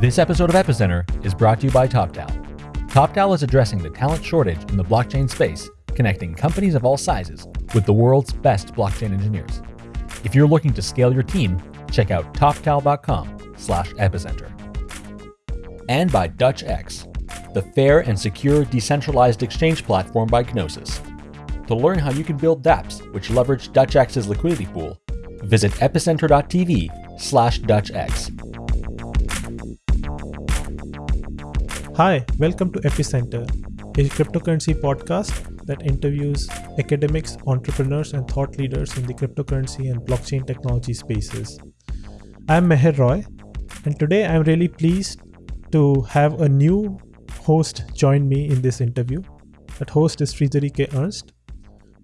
This episode of Epicenter is brought to you by TopTal. TopTal is addressing the talent shortage in the blockchain space, connecting companies of all sizes with the world's best blockchain engineers. If you're looking to scale your team, check out toptal.com/epicenter. And by DutchX, the fair and secure decentralized exchange platform by Gnosis. To learn how you can build dApps which leverage DutchX's liquidity pool, visit epicenter.tv/dutchx. Hi, welcome to Epicenter, a cryptocurrency podcast that interviews academics, entrepreneurs, and thought leaders in the cryptocurrency and blockchain technology spaces. I'm Meher Roy, and today I'm really pleased to have a new host join me in this interview. That host is Friederike Ernst.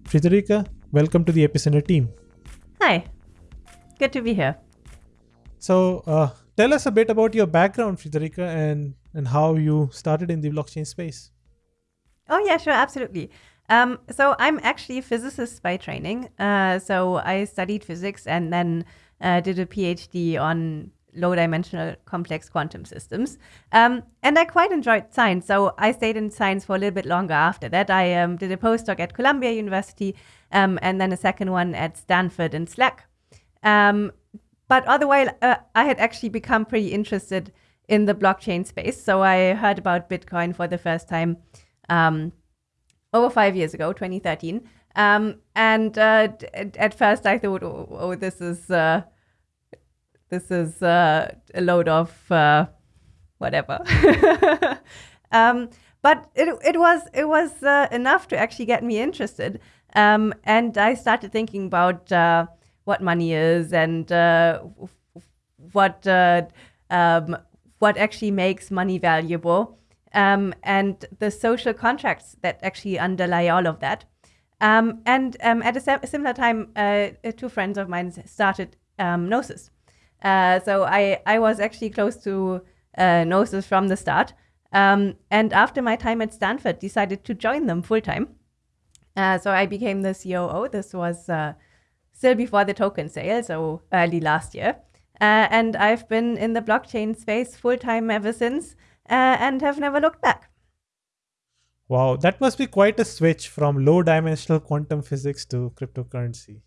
Friederike, welcome to the Epicenter team. Hi, good to be here. So, uh, tell us a bit about your background, Friederike, and, and how you started in the blockchain space. Oh, yeah, sure, absolutely. Um, so, I'm actually a physicist by training. Uh, so, I studied physics and then uh, did a PhD on low dimensional complex quantum systems. Um, and I quite enjoyed science. So I stayed in science for a little bit longer after that. I um, did a postdoc at Columbia University um, and then a second one at Stanford and SLAC. Um, but otherwise, uh, I had actually become pretty interested in the blockchain space. So I heard about Bitcoin for the first time um, over five years ago, 2013. Um, and uh, at first I thought, oh, oh this is. Uh, this is uh, a load of uh, whatever. um, but it, it was it was uh, enough to actually get me interested, um, and I started thinking about uh, what money is and what um, what actually makes money valuable, um, and the social contracts that actually underlie all of that. Um, and um, at a similar time, two friends of mine started Gnosis. Uh, so I, I was actually close to uh, Gnosis from the start. Um, and after my time at Stanford, decided to join them full time. Uh, so I became the COO. This was uh, still before the token sale, so early last year. Uh, and I've been in the blockchain space full time ever since uh, and have never looked back. Wow, that must be quite a switch from low dimensional quantum physics to cryptocurrency.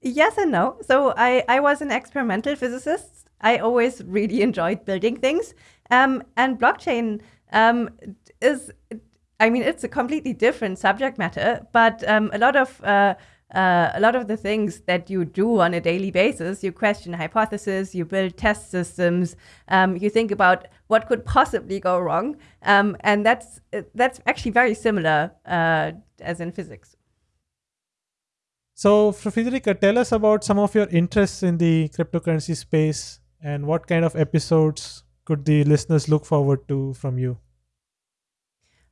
Yes and no. So I, I was an experimental physicist. I always really enjoyed building things. Um, and blockchain um, is, I mean, it's a completely different subject matter, but um, a lot of uh, uh, a lot of the things that you do on a daily basis, you question hypotheses, you build test systems, um, you think about what could possibly go wrong, um, and that's that's actually very similar uh, as in physics. So, Friederike, tell us about some of your interests in the cryptocurrency space and what kind of episodes could the listeners look forward to from you?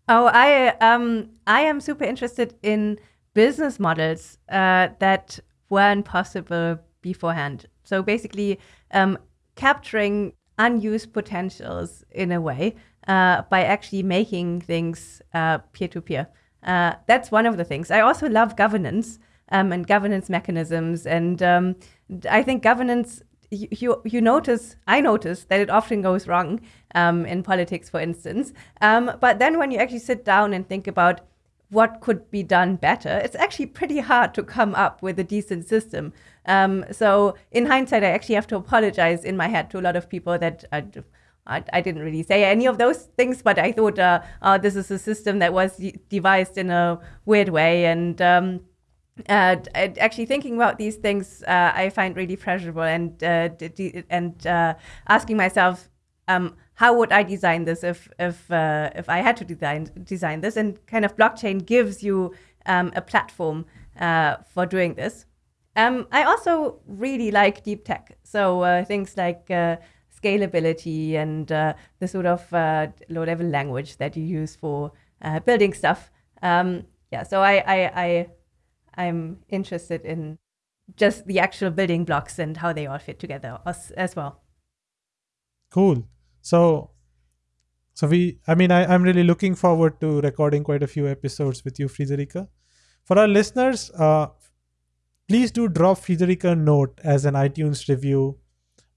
Oh, I um I am super interested in business models uh, that weren't possible beforehand. So basically, um, capturing unused potentials in a way uh, by actually making things peer to peer. That's one of the things. I also love governance um, and governance mechanisms. And um, I think governance, you, you, notice, I notice that it often goes wrong um, in politics, for instance. Um, but then when you actually sit down and think about what could be done better, it's actually pretty hard to come up with a decent system. Um, so in hindsight, I actually have to apologize in my head to a lot of people that I, I, I didn't really say any of those things, but I thought, uh, oh, this is a system that was devised in a weird way. And um, uh, actually thinking about these things uh, I find really pleasurable and uh, and uh, asking myself um, how would I design this if if uh, if I had to design design this and kind of blockchain gives you um, a platform uh, for doing this. Um, I also really like deep tech, so things like scalability and the sort of low level language that you use for building stuff. Um, yeah, so I, I, I I'm interested in just the actual building blocks and how they all fit together as, as well. Cool. So, so we, I mean, I, I'm really looking forward to recording quite a few episodes with you, Friederike. For our listeners, uh, please do drop Friederike a note as an iTunes review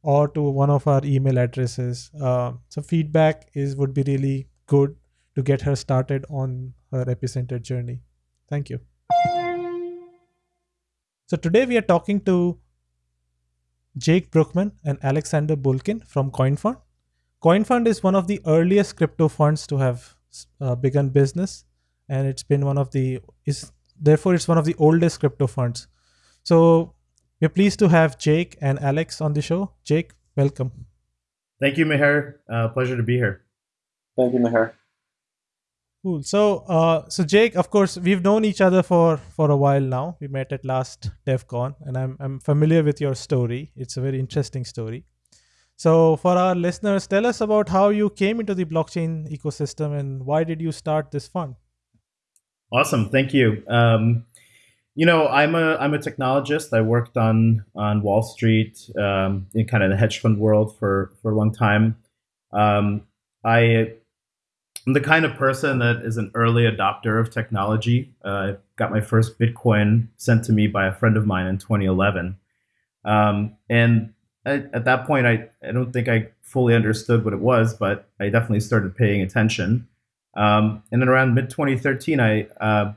or to one of our email addresses. Uh, so feedback is would be really good to get her started on her epicenter journey. Thank you. So today we are talking to Jake Brukhman and Alexander Bulkin from CoinFund. CoinFund is one of the earliest crypto funds to have uh, begun business, and it's been one of the is therefore it's one of the oldest crypto funds. So we're pleased to have Jake and Alex on the show. Jake, welcome. Thank you, Meher. Uh, pleasure to be here. Thank you, Meher. Cool. So, uh, so Jake, of course, we've known each other for for a while now. We met at last DevCon, and I'm I'm familiar with your story. It's a very interesting story. So, for our listeners, tell us about how you came into the blockchain ecosystem and why did you start this fund? Awesome, thank you. Um, you know, I'm a I'm a technologist. I worked on on Wall Street um, in kind of the hedge fund world for for a long time. Um, I am the kind of person that is an early adopter of technology. Uh, I got my first Bitcoin sent to me by a friend of mine in 2011, um, and at, at that point, I I don't think I fully understood what it was, but I definitely started paying attention. Um, and then around mid 2013, I uh,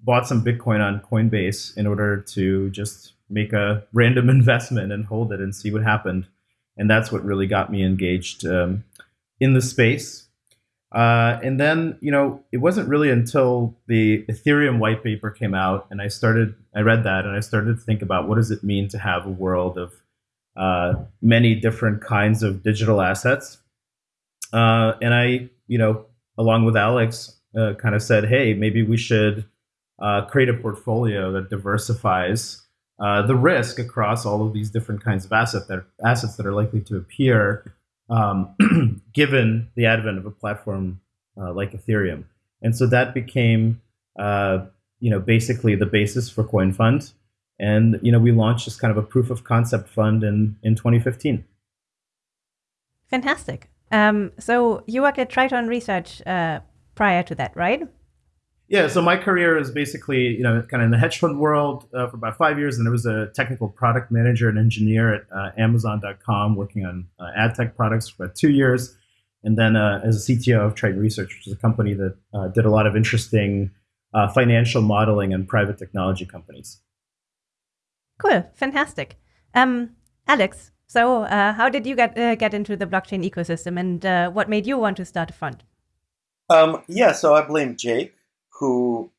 bought some Bitcoin on Coinbase in order to just make a random investment and hold it and see what happened. And that's what really got me engaged um, in the space. Uh, and then, you know, it wasn't really until the Ethereum white paper came out and I started, I read that and I started to think about what does it mean to have a world of uh, many different kinds of digital assets. Uh, and I, you know, along with Alex, uh, kind of said, hey, maybe we should uh, create a portfolio that diversifies uh, the risk across all of these different kinds of asset that, assets that are likely to appear um, given the advent of a platform like Ethereum. And so that became, you know, basically the basis for CoinFund. And, you know, we launched this kind of a proof of concept fund in, in 2015. Fantastic. Um, so you worked at Triton Research uh, prior to that, right? Yeah, so my career is basically, you know, kind of in the hedge fund world uh, for about five years, and I was a technical product manager and engineer at uh, Amazon.com, working on uh, ad tech products for about two years, and then uh, as a CTO of Triton Research, which is a company that uh, did a lot of interesting uh, financial modeling and private technology companies. Cool, fantastic. Um, Alex, so how did you get get into the blockchain ecosystem, and what made you want to start a fund? Um, yeah, so I blame Jake who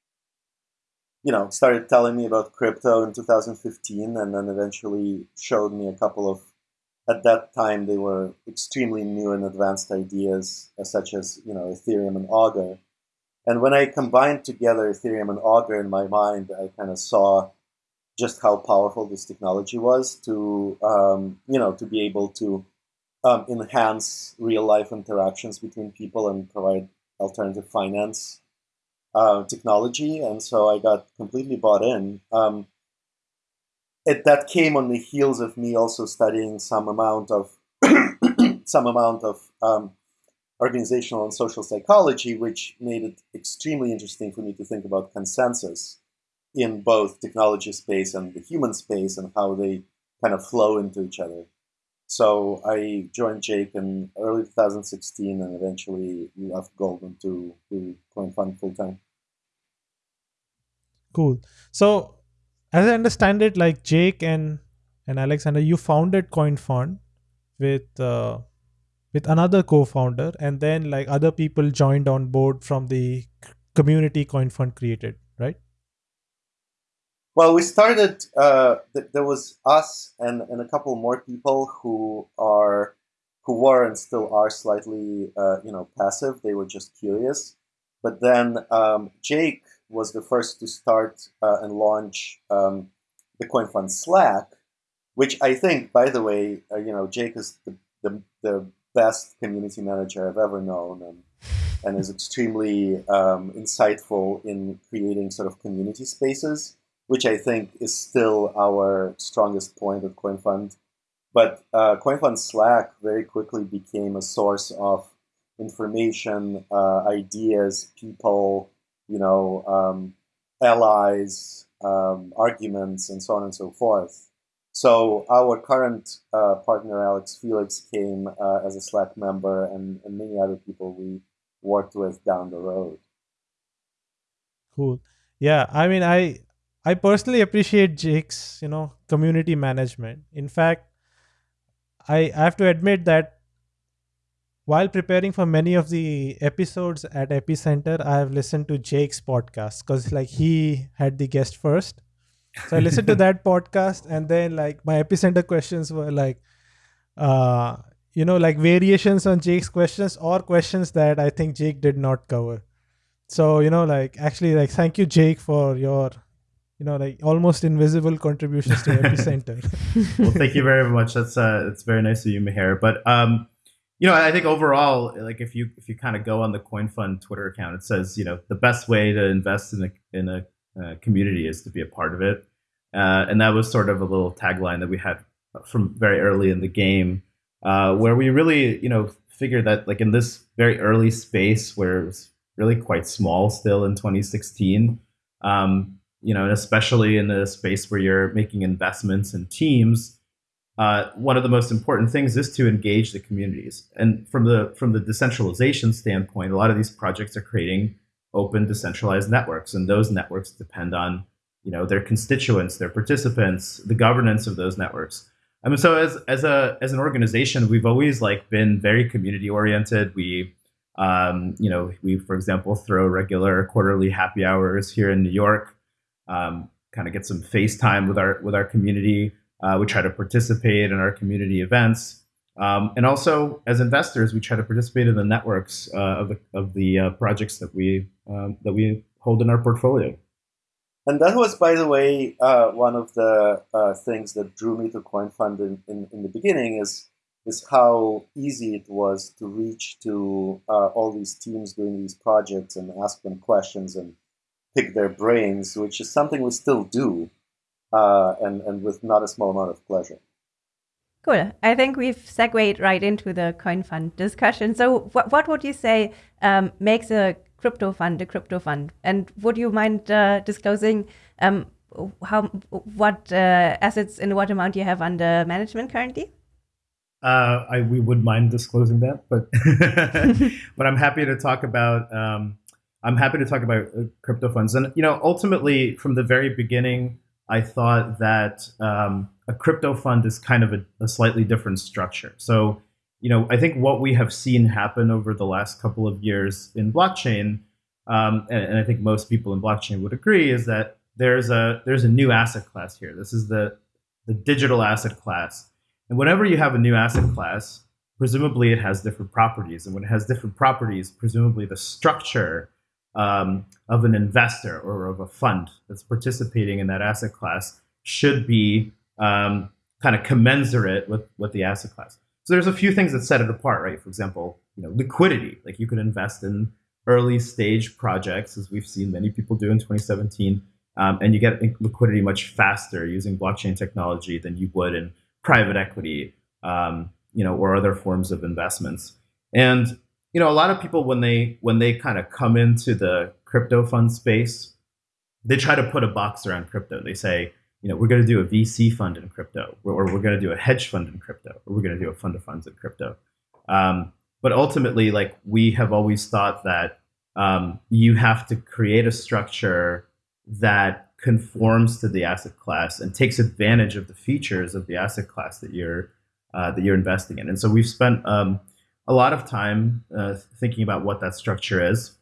you know started telling me about crypto in 2015 and then eventually showed me a couple of at that time they were extremely new and advanced ideas uh, such as you know ethereum and augur and when i combined together ethereum and augur in my mind i kind of saw just how powerful this technology was to um, you know to be able to um, enhance real life interactions between people and provide alternative finance uh, technology, and so I got completely bought in. Um, it, that came on the heels of me also studying some amount of some amount of um, organizational and social psychology, which made it extremely interesting for me to think about consensus in both technology space and the human space and how they kind of flow into each other. So I joined Jake in early 2016 and eventually left Goldman to do CoinFund full time. Cool. So as I understand it, like Jake and and Alexander, you founded CoinFund with uh, with another co-founder, and then like other people joined on board from the community CoinFund created, right? Well, we started. Uh, th- there was us and, and a couple more people who are who were and still are slightly, uh, you know, passive. They were just curious. But then um, Jake was the first to start uh, and launch um, the CoinFund Slack, which I think, by the way, uh, you know, Jake is the, the, the, best community manager I've ever known, and and is extremely um, insightful in creating sort of community spaces which I think is still our strongest point at CoinFund. But uh, CoinFund Slack very quickly became a source of information, uh, ideas, people, you know, um, allies, um, arguments, and so on and so forth. so our current uh, partner Alex Felix came uh, as a Slack member, and, and many other people we worked with down the road. Cool. Yeah, I mean, I I personally appreciate Jake's you know community management. In fact, I, I have to admit that while preparing for many of the episodes at Epicenter, I have listened to Jake's podcast because like he had the guest first. So I listened to that podcast and then like my Epicenter questions were like uh you know like variations on Jake's questions or questions that I think Jake did not cover. So, you know, like actually like thank you Jake for your you know like almost invisible contributions to epicenter well thank you very much. That's uh it's very nice of you Meher. but um you know i think overall like if you if you kind of go on the coin fund twitter account it says you know the best way to invest in a in a uh, community is to be a part of it. Uh, and that was sort of a little tagline that we had from very early in the game uh, where we really you know figured that like in this very early space where it was really quite small still in 2016 um, you know, especially in a space where you're making investments in teams, uh, one of the most important things is to engage the communities. And from the from the decentralization standpoint, a lot of these projects are creating open decentralized networks, and those networks depend on you know their constituents, their participants, the governance of those networks. I mean, so as as a as an organization, we've always like been very community oriented. We um, you know, we, for example, throw regular quarterly happy hours here in New York um, kind of get some FaceTime with our with our community. Uh, we try to participate in our community events, um, and also as investors, we try to participate in the networks uh, of the of the uh, projects that we um, that we hold in our portfolio. And that was, by the way, uh, one of the uh, things that drew me to CoinFund in, in, in, the beginning is is how easy it was to reach to uh, all these teams doing these projects and ask them questions and pick their brains, which is something we still do, uh, and, and with not a small amount of pleasure. Cool. I think we've segued right into the coin fund discussion. So, what, what would you say um, makes a crypto fund a crypto fund? And would you mind uh, disclosing um, how what uh, assets in what amount you have under management currently? Uh, I we would mind disclosing that, but but I'm happy to talk about um, I'm happy to talk about uh, crypto funds. And you know, ultimately, from the very beginning, I thought that um, a crypto fund is kind of a, a, slightly different structure. So, you know, I think what we have seen happen over the last couple of years in blockchain, um, and, and I think most people in blockchain would agree, is that there's a there's a new asset class here. This is the the digital asset class. And whenever you have a new asset class, presumably it has different properties. And when it has different properties, presumably the structure um, of an investor or of a fund that's participating in that asset class should be um, kind of commensurate with, with the asset class. So there's a few things that set it apart, right? For example, you know, liquidity. Like you could invest in early stage projects, as we've seen many people do in 2017, um, and you get liquidity much faster using blockchain technology than you would in private equity, um, you know, or other forms of investments. And you know, a lot of people when they when they kind of come into the crypto fund space, they try to put a box around crypto. They say, you know, we're going to do a VC fund in crypto, or, or we're going to do a hedge fund in crypto, or we're going to do a fund of funds in crypto. Um, but ultimately, like we have always thought that um, you have to create a structure that conforms to the asset class and takes advantage of the features of the asset class that you're uh, that you're investing in. And so we've spent um, a lot of time uh, thinking about what that structure is.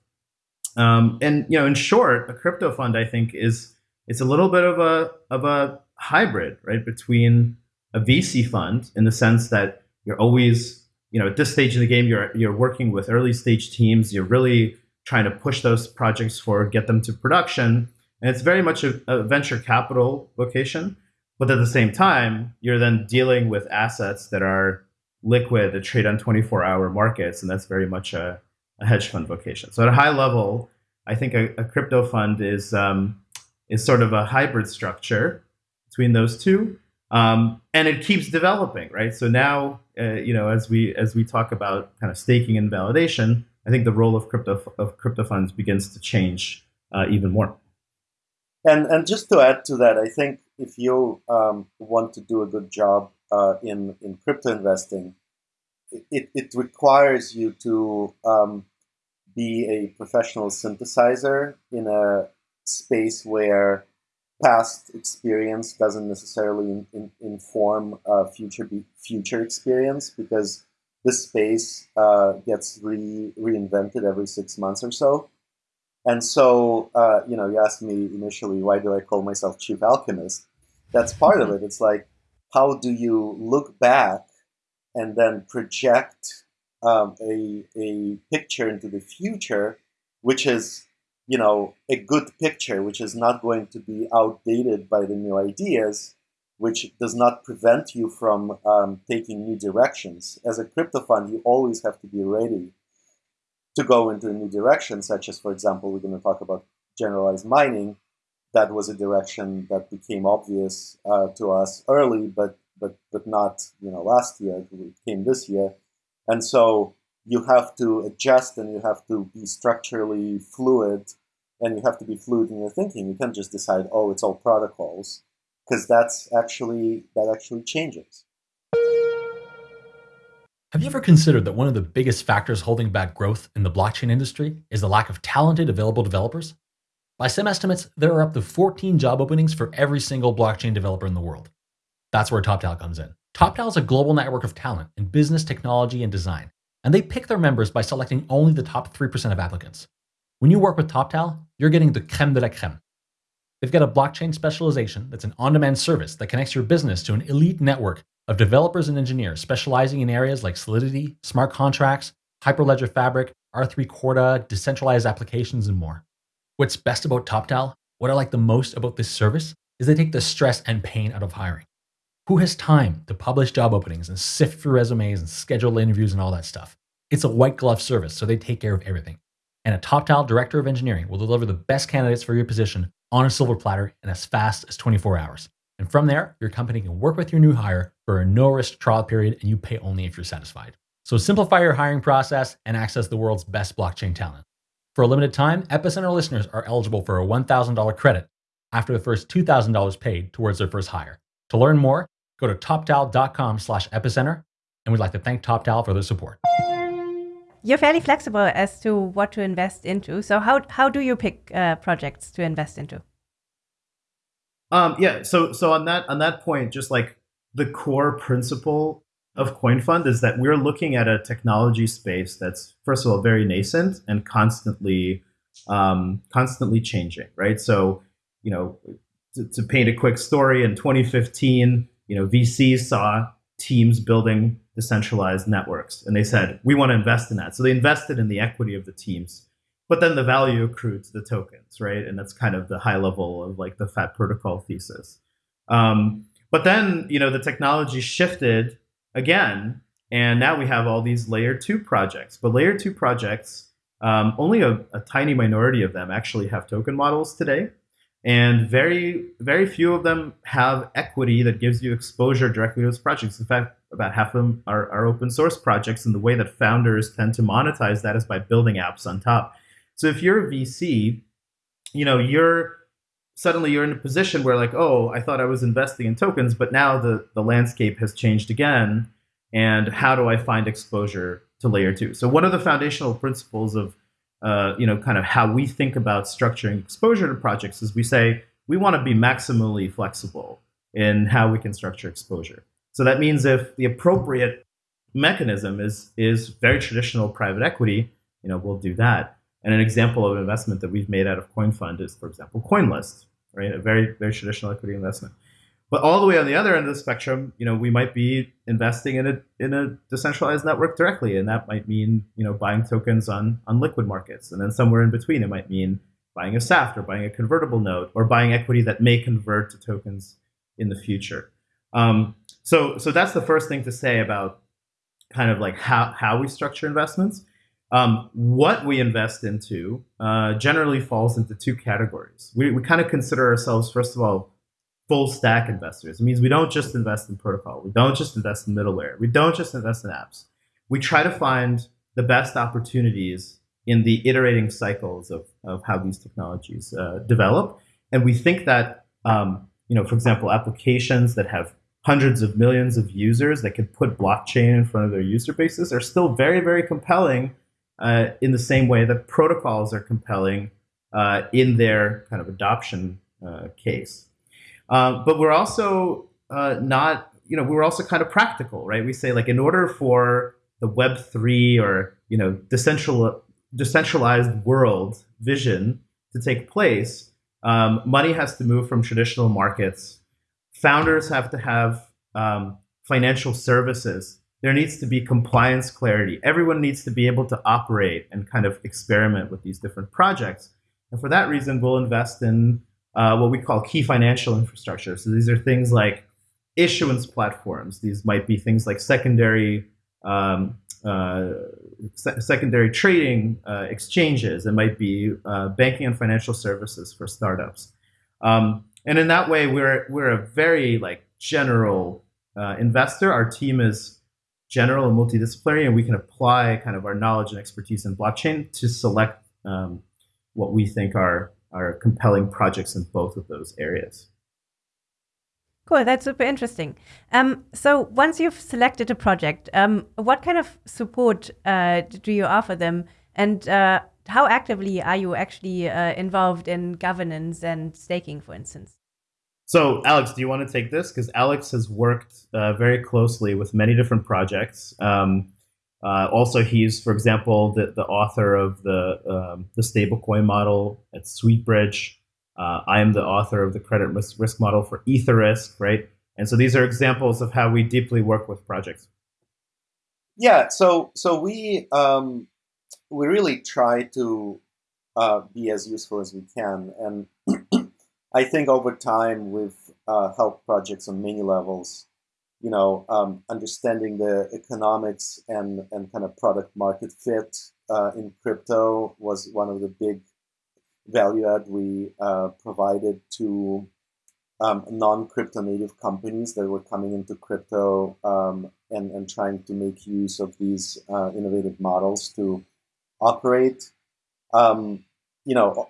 Um, and you know, in short, a crypto fund I think is it's a little bit of a of a hybrid, right, between a VC fund in the sense that you're always, you know, at this stage in the game, you're you're working with early stage teams. You're really trying to push those projects forward, get them to production, and it's very much a, a venture capital vocation. But at the same time, you're then dealing with assets that are liquid that trade on 24 hour markets, and that's very much a, a, hedge fund vocation. So at a high level, I think a, a crypto fund is um, is sort of a hybrid structure between those two, um, and it keeps developing, right? So now, uh, you know, as we as we talk about kind of staking and validation, I think the role of crypto of crypto funds begins to change uh, even more. And and just to add to that, I think if you um, want to do a good job uh, in in crypto investing, it, it requires you to um, be a professional synthesizer in a space where past experience doesn't necessarily in, in, inform uh, future be, future experience because this space uh, gets re, reinvented every six months or so. And so, uh, you know, you asked me initially, why do I call myself chief alchemist? That's part of mm-hmm. it. It's like, how do you look back and then project um, a, a picture into the future, which is you know, a good picture, which is not going to be outdated by the new ideas, which does not prevent you from um, taking new directions. As a crypto fund, you always have to be ready to go into a new direction, such as, for example, we're going to talk about generalized mining. That was a direction that became obvious uh, to us early, but but but not you know last year. It came this year, and so you have to adjust and you have to be structurally fluid and you have to be fluid in your thinking. You can't just decide, oh, it's all protocols, because that's actually that actually changes. Have you ever considered that one of the biggest factors holding back growth in the blockchain industry is the lack of talented available developers? By some estimates, there are up to 14 job openings for every single blockchain developer in the world. That's where TopTal comes in. TopTal is a global network of talent in business, technology, and design and they pick their members by selecting only the top 3% of applicants. When you work with TopTal, you're getting the creme de la creme. They've got a blockchain specialization that's an on-demand service that connects your business to an elite network of developers and engineers specializing in areas like Solidity, smart contracts, Hyperledger Fabric, R3 Corda, decentralized applications, and more. What's best about TopTal, what I like the most about this service, is they take the stress and pain out of hiring. Who has time to publish job openings and sift through resumes and schedule interviews and all that stuff? It's a white glove service, so they take care of everything. And a TopTal director of engineering will deliver the best candidates for your position on a silver platter in as fast as 24 hours. And from there, your company can work with your new hire for a no risk trial period and you pay only if you're satisfied. So simplify your hiring process and access the world's best blockchain talent. For a limited time, Epicenter listeners are eligible for a $1,000 credit after the first $2,000 paid towards their first hire. To learn more, go to toptal.com slash epicenter, and we'd like to thank TopTal for their support. You're fairly flexible as to what to invest into. So how, how do you pick uh, projects to invest into? Um, yeah, so so on that on that point, just like the core principle of CoinFund is that we're looking at a technology space that's first of all very nascent and constantly um, constantly changing, right? So you know, to, to paint a quick story, in 2015, you know, VCs saw teams building decentralized networks and they said, we want to invest in that. So they invested in the equity of the teams, but then the value accrued to the tokens, right? And that's kind of the high level of like the fat protocol thesis. Um, but then, you know, the technology shifted again, and now we have all these layer two projects. But layer two projects, um, only a, a tiny minority of them actually have token models today. And very very few of them have equity that gives you exposure directly to those projects. In fact about half of them are, are open source projects and the way that founders tend to monetize that is by building apps on top. So if you're a vc you know you're suddenly you're in a position where like oh i thought i was investing in tokens but now the the landscape has changed again and how do i find exposure to layer two so one of the foundational principles of uh, you know, kind of how we think about structuring exposure to projects is we say we want to be maximally flexible in how we can structure exposure. So that means if the appropriate mechanism is is very traditional private equity, you know, we'll do that. And an example of an investment that we've made out of CoinFund is, for example, CoinList, right? A very very traditional equity investment. But all the way on the other end of the spectrum, you know, we might be investing in a in a decentralized network directly, and that might mean you know buying tokens on on liquid markets, and then somewhere in between, it might mean buying a SAFT or buying a convertible note or buying equity that may convert to tokens in the future. Um, so so that's the first thing to say about kind of like how how we structure investments. Um, what we invest into uh, generally falls into two categories. We, we kind of consider ourselves, first of all, full stack investors. It means we don't just invest in protocol. We don't just invest in middleware. We don't just invest in apps. We try to find the best opportunities in the iterating cycles of, of how these technologies uh, develop. And we think that um, you know, for example, applications that have hundreds of millions of users that could put blockchain in front of their user bases are still very, very compelling uh, in the same way that protocols are compelling uh, in their kind of adoption uh, case. Uh, but we're also uh, not, you know, we're also kind of practical, right? We say like in order for the Web three or you know decentral, decentralized world vision to take place, um, money has to move from traditional markets. Founders have to have um, financial services. There needs to be compliance clarity. Everyone needs to be able to operate and kind of experiment with these different projects. And for that reason, we'll invest in uh, what we call key financial infrastructure. So these are things like issuance platforms. These might be things like secondary um, uh, se secondary trading uh, exchanges. It might be uh, banking and financial services for startups. Um, and in that way, we're we're a very like general uh, investor. Our team is general and multidisciplinary, and we can apply kind of our knowledge and expertise in blockchain to select um, what we think are are compelling projects in both of those areas. Cool, that's super interesting. Um, so once you've selected a project, um, what kind of support uh, do you offer them, and uh, how actively are you actually uh, involved in governance and staking, for instance? So, Alex, do you want to take this? Because Alex has worked uh, very closely with many different projects. Um, uh, also, he's, for example, the, the author of the um, the stablecoin model at Sweetbridge. Uh, I am the author of the credit risk, risk model for Etherisc, right? And so these are examples of how we deeply work with projects. Yeah, so so we um, we really try to uh, be as useful as we can, and I think over time we've uh, helped projects on many levels. You know, um, understanding the economics and and kind of product market fit uh, in crypto was one of the big value add we uh, provided to um, non-crypto native companies that were coming into crypto um, and, and trying to make use of these uh, innovative models to operate. Um, you know,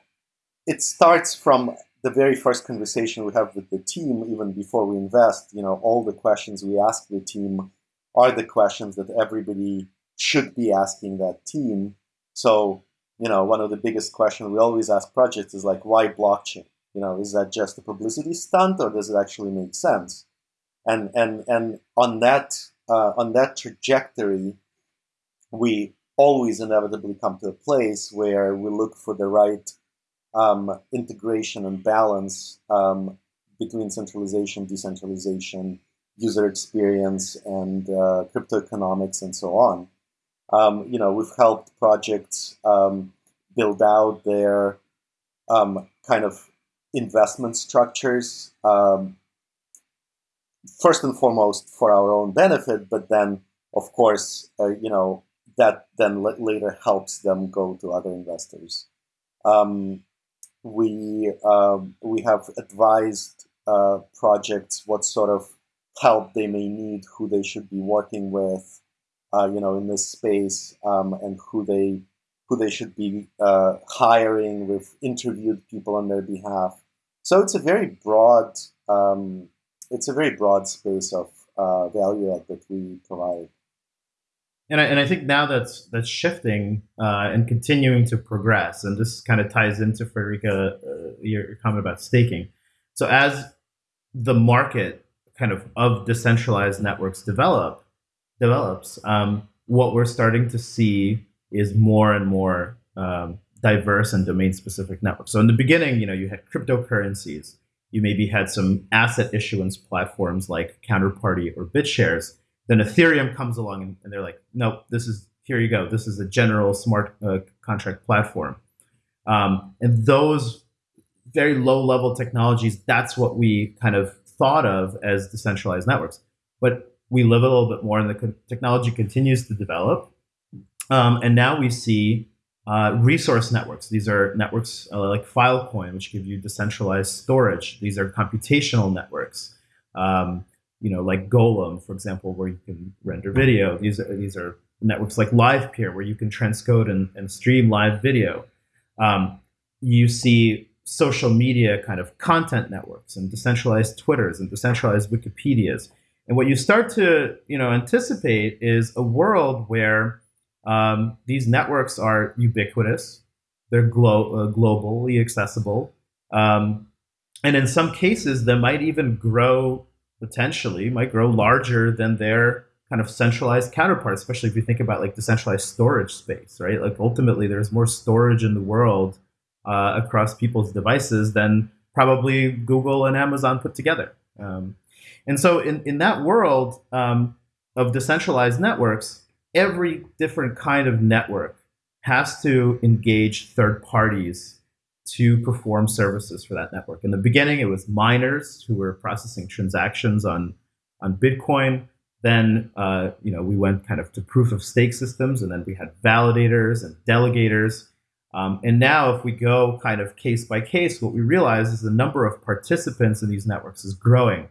it starts from the very first conversation we have with the team, even before we invest. You know, all the questions we ask the team are the questions that everybody should be asking that team. So you know, one of the biggest questions we always ask projects is like, why blockchain? You know, is that just a publicity stunt or does it actually make sense? And and and on that uh, on that trajectory, we always inevitably come to a place where we look for the right um, integration and balance um, between centralization, decentralization, user experience, and uh, crypto economics, and so on. Um, you know, we've helped projects um, build out their um, kind of investment structures, um, first and foremost for our own benefit, but then, of course, uh, you know, that then later helps them go to other investors. Um, we um, we have advised uh, projects what sort of help they may need, who they should be working with, uh, you know, in this space, um, and who they who they should be uh, hiring. We've interviewed people on their behalf. So it's a very broad, um, it's a very broad space of uh, value add that we provide. And I, and I think now that's that's shifting uh, and continuing to progress. And this kind of ties into Friederike, uh, your, comment about staking. So as the market kind of of decentralized networks develop develops, um, what we're starting to see is more and more um, diverse and domain specific networks. So in the beginning, you know, you had cryptocurrencies. You maybe had some asset issuance platforms like Counterparty or BitShares. Then Ethereum comes along and, and they're like, nope, this is here you go. This is a general smart uh, contract platform. Um, and those very low level technologies, that's what we kind of thought of as decentralized networks. But we live a little bit more and the technology continues to develop. Um, and now we see uh, resource networks. These are networks uh, like Filecoin, which give you decentralized storage. These are computational networks. Um, you know, like Golem, for example, where you can render video. These are these are networks like LivePeer, where you can transcode and, and stream live video. Um, you see social media kind of content networks and decentralized Twitters and decentralized Wikipedias. And what you start to you know anticipate is a world where um, these networks are ubiquitous, they're glo- uh, globally accessible, um, and in some cases, they might even grow potentially might grow larger than their kind of centralized counterparts, especially if you think about like decentralized storage space, right? Like ultimately, there's more storage in the world uh, across people's devices than probably Google and Amazon put together. Um, and so, in, in that world um, of decentralized networks, every different kind of network has to engage third parties to perform services for that network. In the beginning, it was miners who were processing transactions on on Bitcoin. Then, uh, you know, we went kind of to proof of stake systems, and then we had validators and delegators. Um, and now, if we go kind of case by case, what we realize is the number of participants in these networks is growing.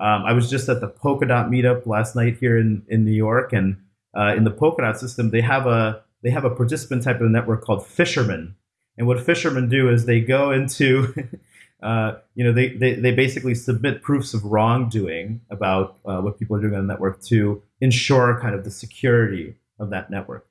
Um, I was just at the Polkadot meetup last night here in, in New York, and uh, in the Polkadot system, they have a they have a participant type of network called Fishermen. And what fishermen do is they go into Uh, you know, they, they, they basically submit proofs of wrongdoing about uh, what people are doing on the network to ensure kind of the security of that network.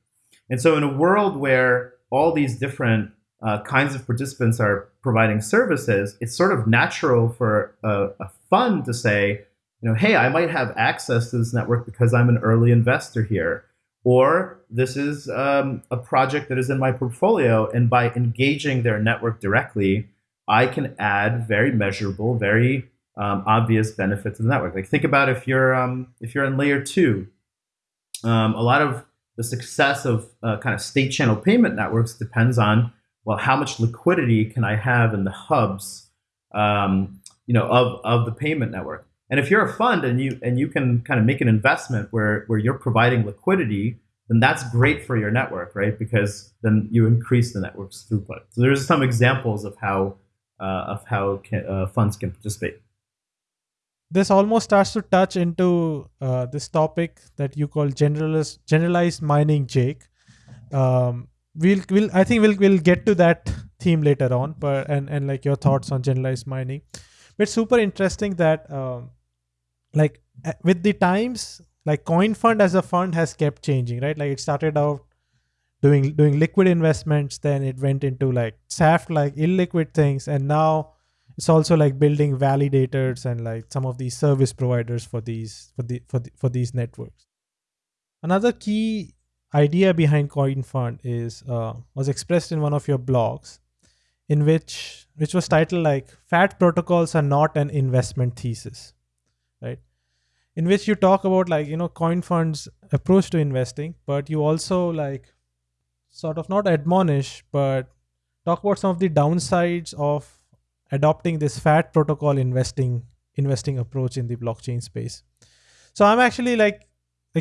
And so, in a world where all these different uh, kinds of participants are providing services, it's sort of natural for a, a, fund to say, you know, hey, I might have access to this network because I'm an early investor here. Or this is um, a project that is in my portfolio, and by engaging their network directly, I can add very measurable, very um, obvious benefit to the network. Like think about if you're um, if you're in layer two, um, a lot of the success of uh, kind of state channel payment networks depends on well how much liquidity can I have in the hubs, um, you know, of of the payment network. And if you're a fund and you and you can kind of make an investment where where you're providing liquidity, then that's great for your network, right? Because then you increase the network's throughput. So there's some examples of how uh, of how can, uh, funds can participate. This almost starts to touch into uh, this topic that you call generalized generalized mining, Jake. Um, we'll we'll I think we'll we'll get to that theme later on, but and and like your thoughts on generalized mining. But super interesting that um, like with the times, like CoinFund as a fund has kept changing, right? Like it started out doing doing liquid investments then it went into like saft like illiquid things and now it's also like building validators and like some of these service providers for these for the for the, for these networks another key idea behind coin fund is uh, was expressed in one of your blogs in which which was titled like fat protocols are not an investment thesis right in which you talk about like you know coin funds approach to investing but you also like sort of not admonish, but talk about some of the downsides of adopting this fat protocol investing investing approach in the blockchain space. So I'm actually like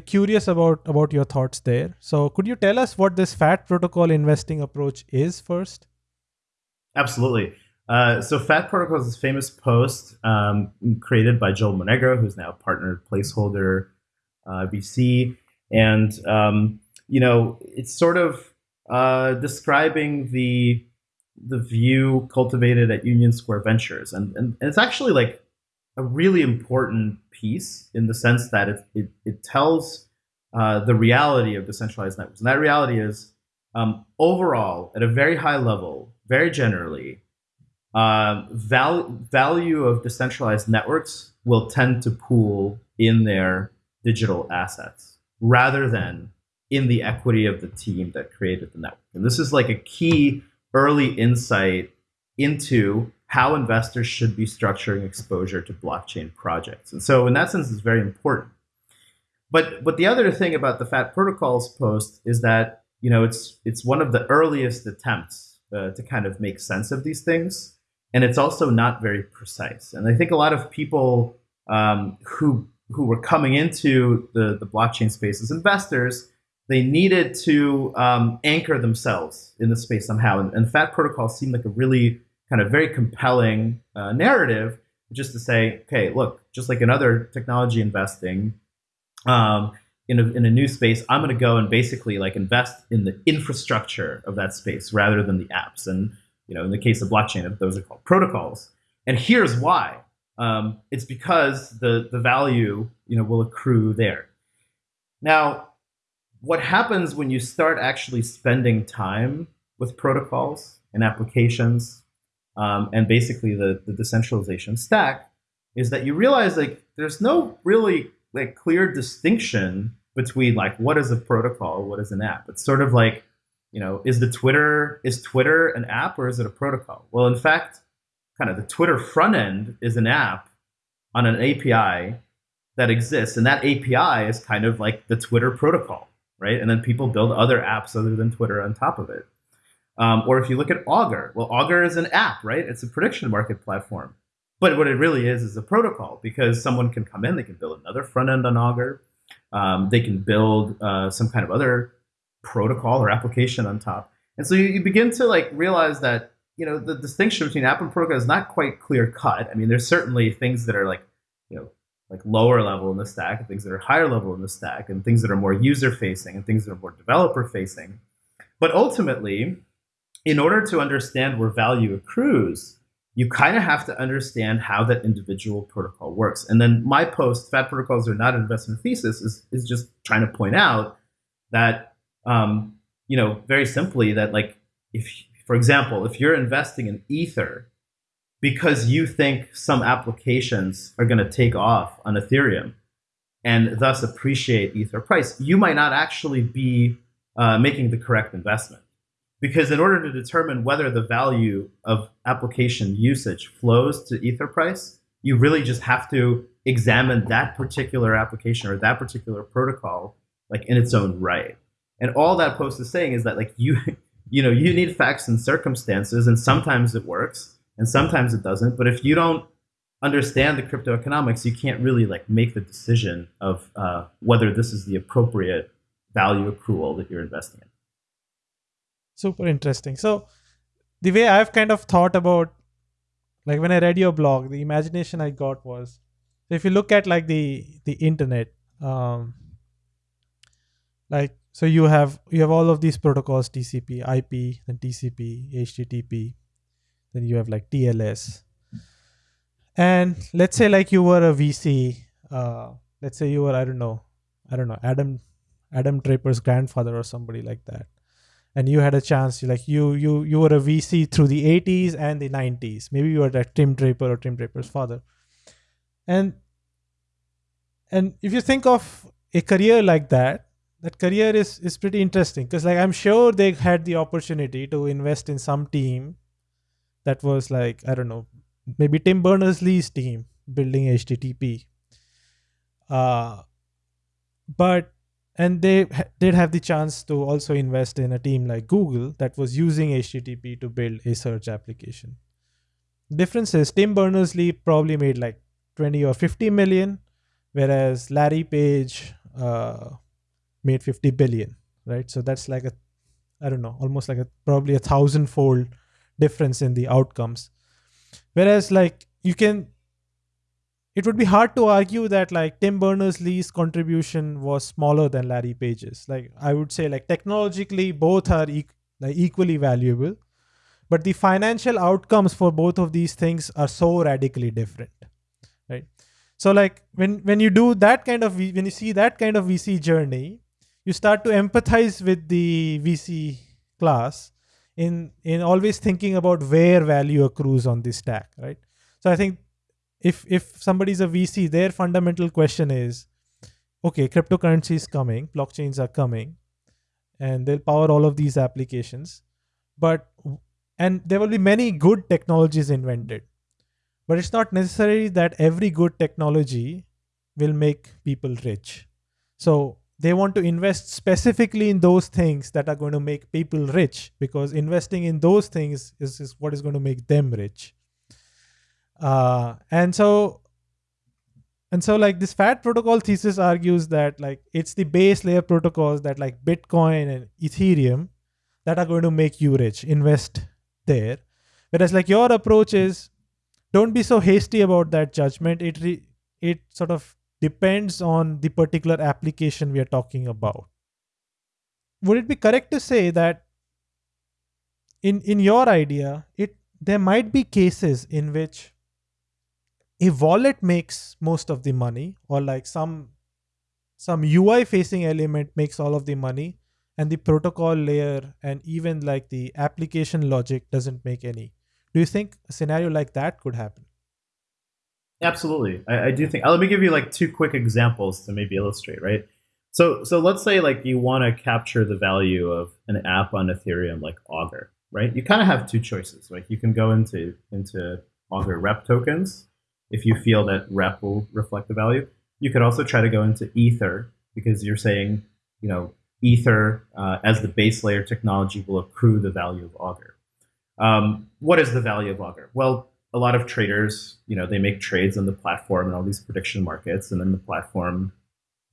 curious about about your thoughts there. So could you tell us what this fat protocol investing approach is first? Absolutely. Uh, so Fat Protocol is this famous post um, created by Joel Monegro, who's now partner placeholder uh, and um, you know it's sort of uh, describing the the view cultivated at Union Square Ventures, and, and, and it's actually like a really important piece in the sense that it it, it tells uh, the reality of decentralized networks, and that reality is um, overall at a very high level, very generally, uh, val- value of decentralized networks will tend to pool in their digital assets rather than in the equity of the team that created the network. And this is like a key early insight into how investors should be structuring exposure to blockchain projects. And so in that sense, it's very important. But but the other thing about the Fat Protocols post is that you know it's it's one of the earliest attempts uh, to kind of make sense of these things, and it's also not very precise. And I think a lot of people um, who who were coming into the the blockchain space as investors they needed to um, anchor themselves in the space somehow. And, and, Fat Protocol seemed like a really kind of very compelling uh, narrative, just to say, okay, look, just like in other technology investing, um, in, a, in a new space, I'm going to go and basically like invest in the infrastructure of that space rather than the apps. And You know, in the case of blockchain, those are called protocols. And here's why. Um, it's because the, the value you know, will accrue there. Now, what happens when you start actually spending time with protocols and applications um, and basically the, the decentralization stack is that you realize like there's no really like clear distinction between like what is a protocol, what is an app. It's sort of like, you know, is the Twitter is Twitter an app or is it a protocol? Well, in fact, kind of the Twitter front end is an app on an API that exists, and that API is kind of like the Twitter protocol, right? And then people build other apps other than Twitter on top of it. Um, or if you look at Augur, well, Augur is an app, right? It's a prediction market platform. But what it really is is a protocol because someone can come in, they can build another front end on Augur, um, they can build uh, some kind of other protocol or application on top. And so you, you, begin to like realize that you know the distinction between app and protocol is not quite clear cut. I mean, there's certainly things that are like you know like lower level in the stack, things that are higher level in the stack, and things that are more user facing, and things that are more developer facing. But ultimately, in order to understand where value accrues, you kind of have to understand how that individual protocol works. And then my post, Fat Protocols are not an investment thesis, is, is just trying to point out that, um, you know, very simply that like, if, for example, if you're investing in Ether because you think some applications are going to take off on Ethereum and thus appreciate Ether price, you might not actually be uh, making the correct investment. Because in order to determine whether the value of application usage flows to Ether price, you really just have to examine that particular application or that particular protocol like in its own right. And all that post is saying is that like you you know you need facts and circumstances and sometimes it works and sometimes it doesn't. But if you don't understand the crypto economics, you can't really like make the decision of uh, whether this is the appropriate value accrual that you're investing in super interesting so the way i've kind of thought about like when i read your blog the imagination i got was if you look at like the the internet um like so you have you have all of these protocols tcp ip then tcp http then you have like tls and let's say like you were a vc uh let's say you were i don't know i don't know adam adam draper's grandfather or somebody like that. And you had a chance you like you you you were a vc through the 80s and the 90s maybe you were like tim draper or tim draper's father. And and if you think of a career like that that career is is pretty interesting. Because like i'm sure they had the opportunity to invest in some team that was like i don't know maybe tim berners-lee's team building http uh but and they did have the chance to also invest in a team like google that was using http to build a search application. Difference is tim berners-lee probably made like 20 or 50 million whereas larry page uh, made 50 billion right so that's like a i don't know almost like a probably a thousand fold difference in the outcomes whereas like you can it would be hard to argue that like Tim Berners-Lee's contribution was smaller than Larry Page's. Like I would say like technologically both are e- like equally valuable, but the financial outcomes for both of these things are so radically different. Right? So like when when you do that kind of when you see that kind of VC journey, you start to empathize with the VC class in in always thinking about where value accrues on this stack, right? So I think if if somebody's a VC, their fundamental question is, okay, cryptocurrency is coming, blockchains are coming, and they'll power all of these applications, but and there will be many good technologies invented, but it's not necessary that every good technology will make people rich. So they want to invest specifically in those things that are going to make people rich because investing in those things is, is what is going to make them rich. Uh, and so and so like this fat protocol thesis argues that like it's the base layer protocols that like bitcoin and ethereum that are going to make you rich. Invest there. Whereas like your approach is don't be so hasty about that judgment. It re- it sort of depends on the particular application we are talking about would it be correct to say that in in your idea, it there might be cases in which a wallet makes most of the money, or like some some UI facing element makes all of the money, and the protocol layer and even like the application logic doesn't make any. Do you think a scenario like that could happen? Absolutely, I, I do think. Let me give you like two quick examples to maybe illustrate, right? So, so let's say like you want to capture the value of an app on Ethereum like Augur, right? You kind of have two choices. Like you can go into into Augur rep tokens if you feel that rep will reflect the value. You could also try to go into Ether because you're saying, you know, Ether uh, as the base layer technology will accrue the value of Augur. Um, what is the value of Augur? Well, a lot of traders, you know, they make trades on the platform and all these prediction markets, and then the platform,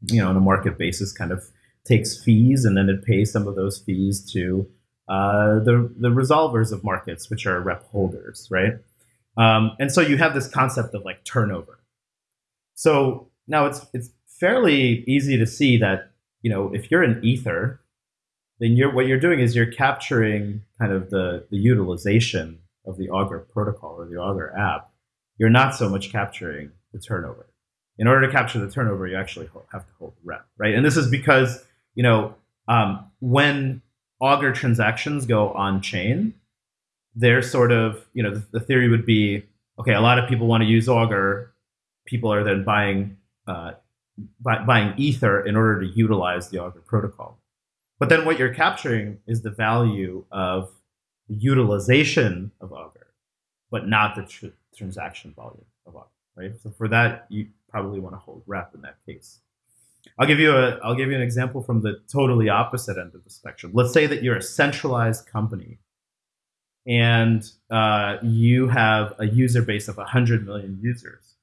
you know, on a market basis, kind of takes fees, and then it pays some of those fees to uh, the the resolvers of markets, which are rep holders, right? Um, and so you have this concept of like turnover. So now it's it's fairly easy to see that you know if you're an ether, then you're what you're doing is you're capturing kind of the the utilization of the Augur protocol or the Augur app. You're not so much capturing the turnover. In order to capture the turnover, you actually have to hold rep, right? And this is because you know um, when Augur transactions go on chain, they're sort of, you know, the, the, theory would be, okay, a lot of people want to use Augur. People are then buying uh, buy, buying Ether in order to utilize the Augur protocol. But then what you're capturing is the value of the utilization of Augur, but not the tr transaction volume of Augur, right? So for that, you probably want to hold rep in that case. I'll give you a I'll give you an example from the totally opposite end of the spectrum. Let's say that you're a centralized company and uh, you have a user base of 100 million users.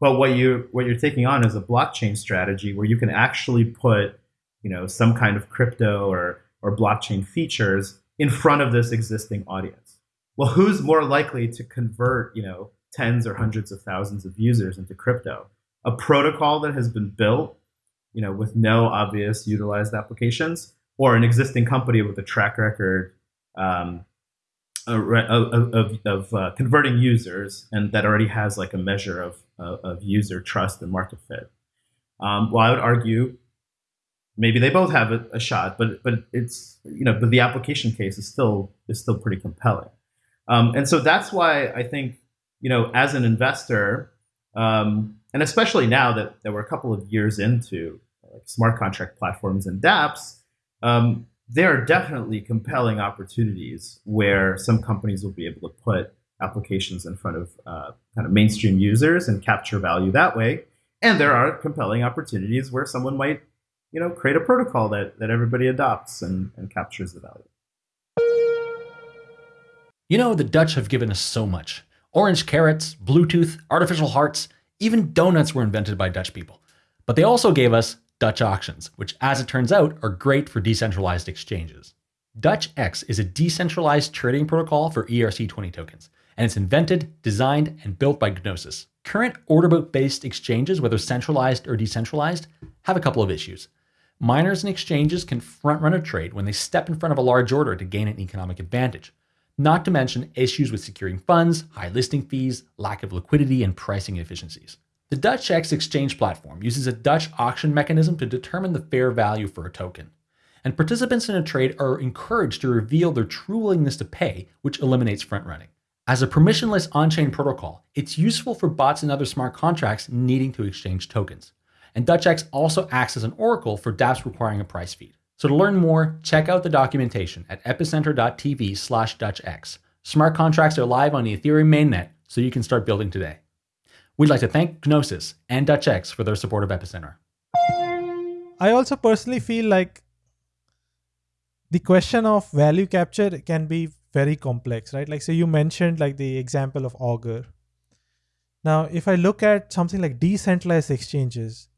But what you what you're taking on is a blockchain strategy where you can actually put, you know, some kind of crypto or or blockchain features in front of this existing audience. Well, who's more likely to convert, you know, tens or hundreds of thousands of users into crypto? A protocol that has been built, you know, with no obvious utilized applications, or an existing company with a track record um, of, of, of uh, converting users and that already has like a measure of, of user trust and market fit. Um, well, I would argue maybe they both have a, a, shot, but but it's you know but the application case is still is still pretty compelling, um, and so that's why I think you know as an investor, um, and especially now that, that we're a couple of years into like smart contract platforms and DApps, um, there are definitely compelling opportunities where some companies will be able to put applications in front of uh, kind of mainstream users and capture value that way. And there are compelling opportunities where someone might, you know, create a protocol that, that everybody adopts and, and captures the value. You know, the Dutch have given us so much. Orange carrots, Bluetooth, artificial hearts, even donuts were invented by Dutch people. But they also gave us Dutch auctions, which as it turns out are great for decentralized exchanges. DutchX is a decentralized trading protocol for ERC20 tokens, and it's invented, designed, and built by Gnosis. Current order book based exchanges, whether centralized or decentralized, have a couple of issues. Miners and exchanges can front run a trade when they step in front of a large order to gain an economic advantage, not to mention issues with securing funds, high listing fees, lack of liquidity, and pricing efficiencies. The DutchX exchange platform uses a Dutch auction mechanism to determine the fair value for a token. And participants in a trade are encouraged to reveal their true willingness to pay, which eliminates front running. As a permissionless on-chain protocol, it's useful for bots and other smart contracts needing to exchange tokens. And DutchX also acts as an oracle for dApps requiring a price feed. So to learn more, check out the documentation at epicenter.tv slash DutchX. Smart contracts are live on the Ethereum mainnet, so you can start building today. We'd like to thank Gnosis and DutchX for their support of Epicenter. I also personally feel like the question of value capture can be very complex, right? Like, so you mentioned like the example of Augur. Now, if I look at something like decentralized exchanges,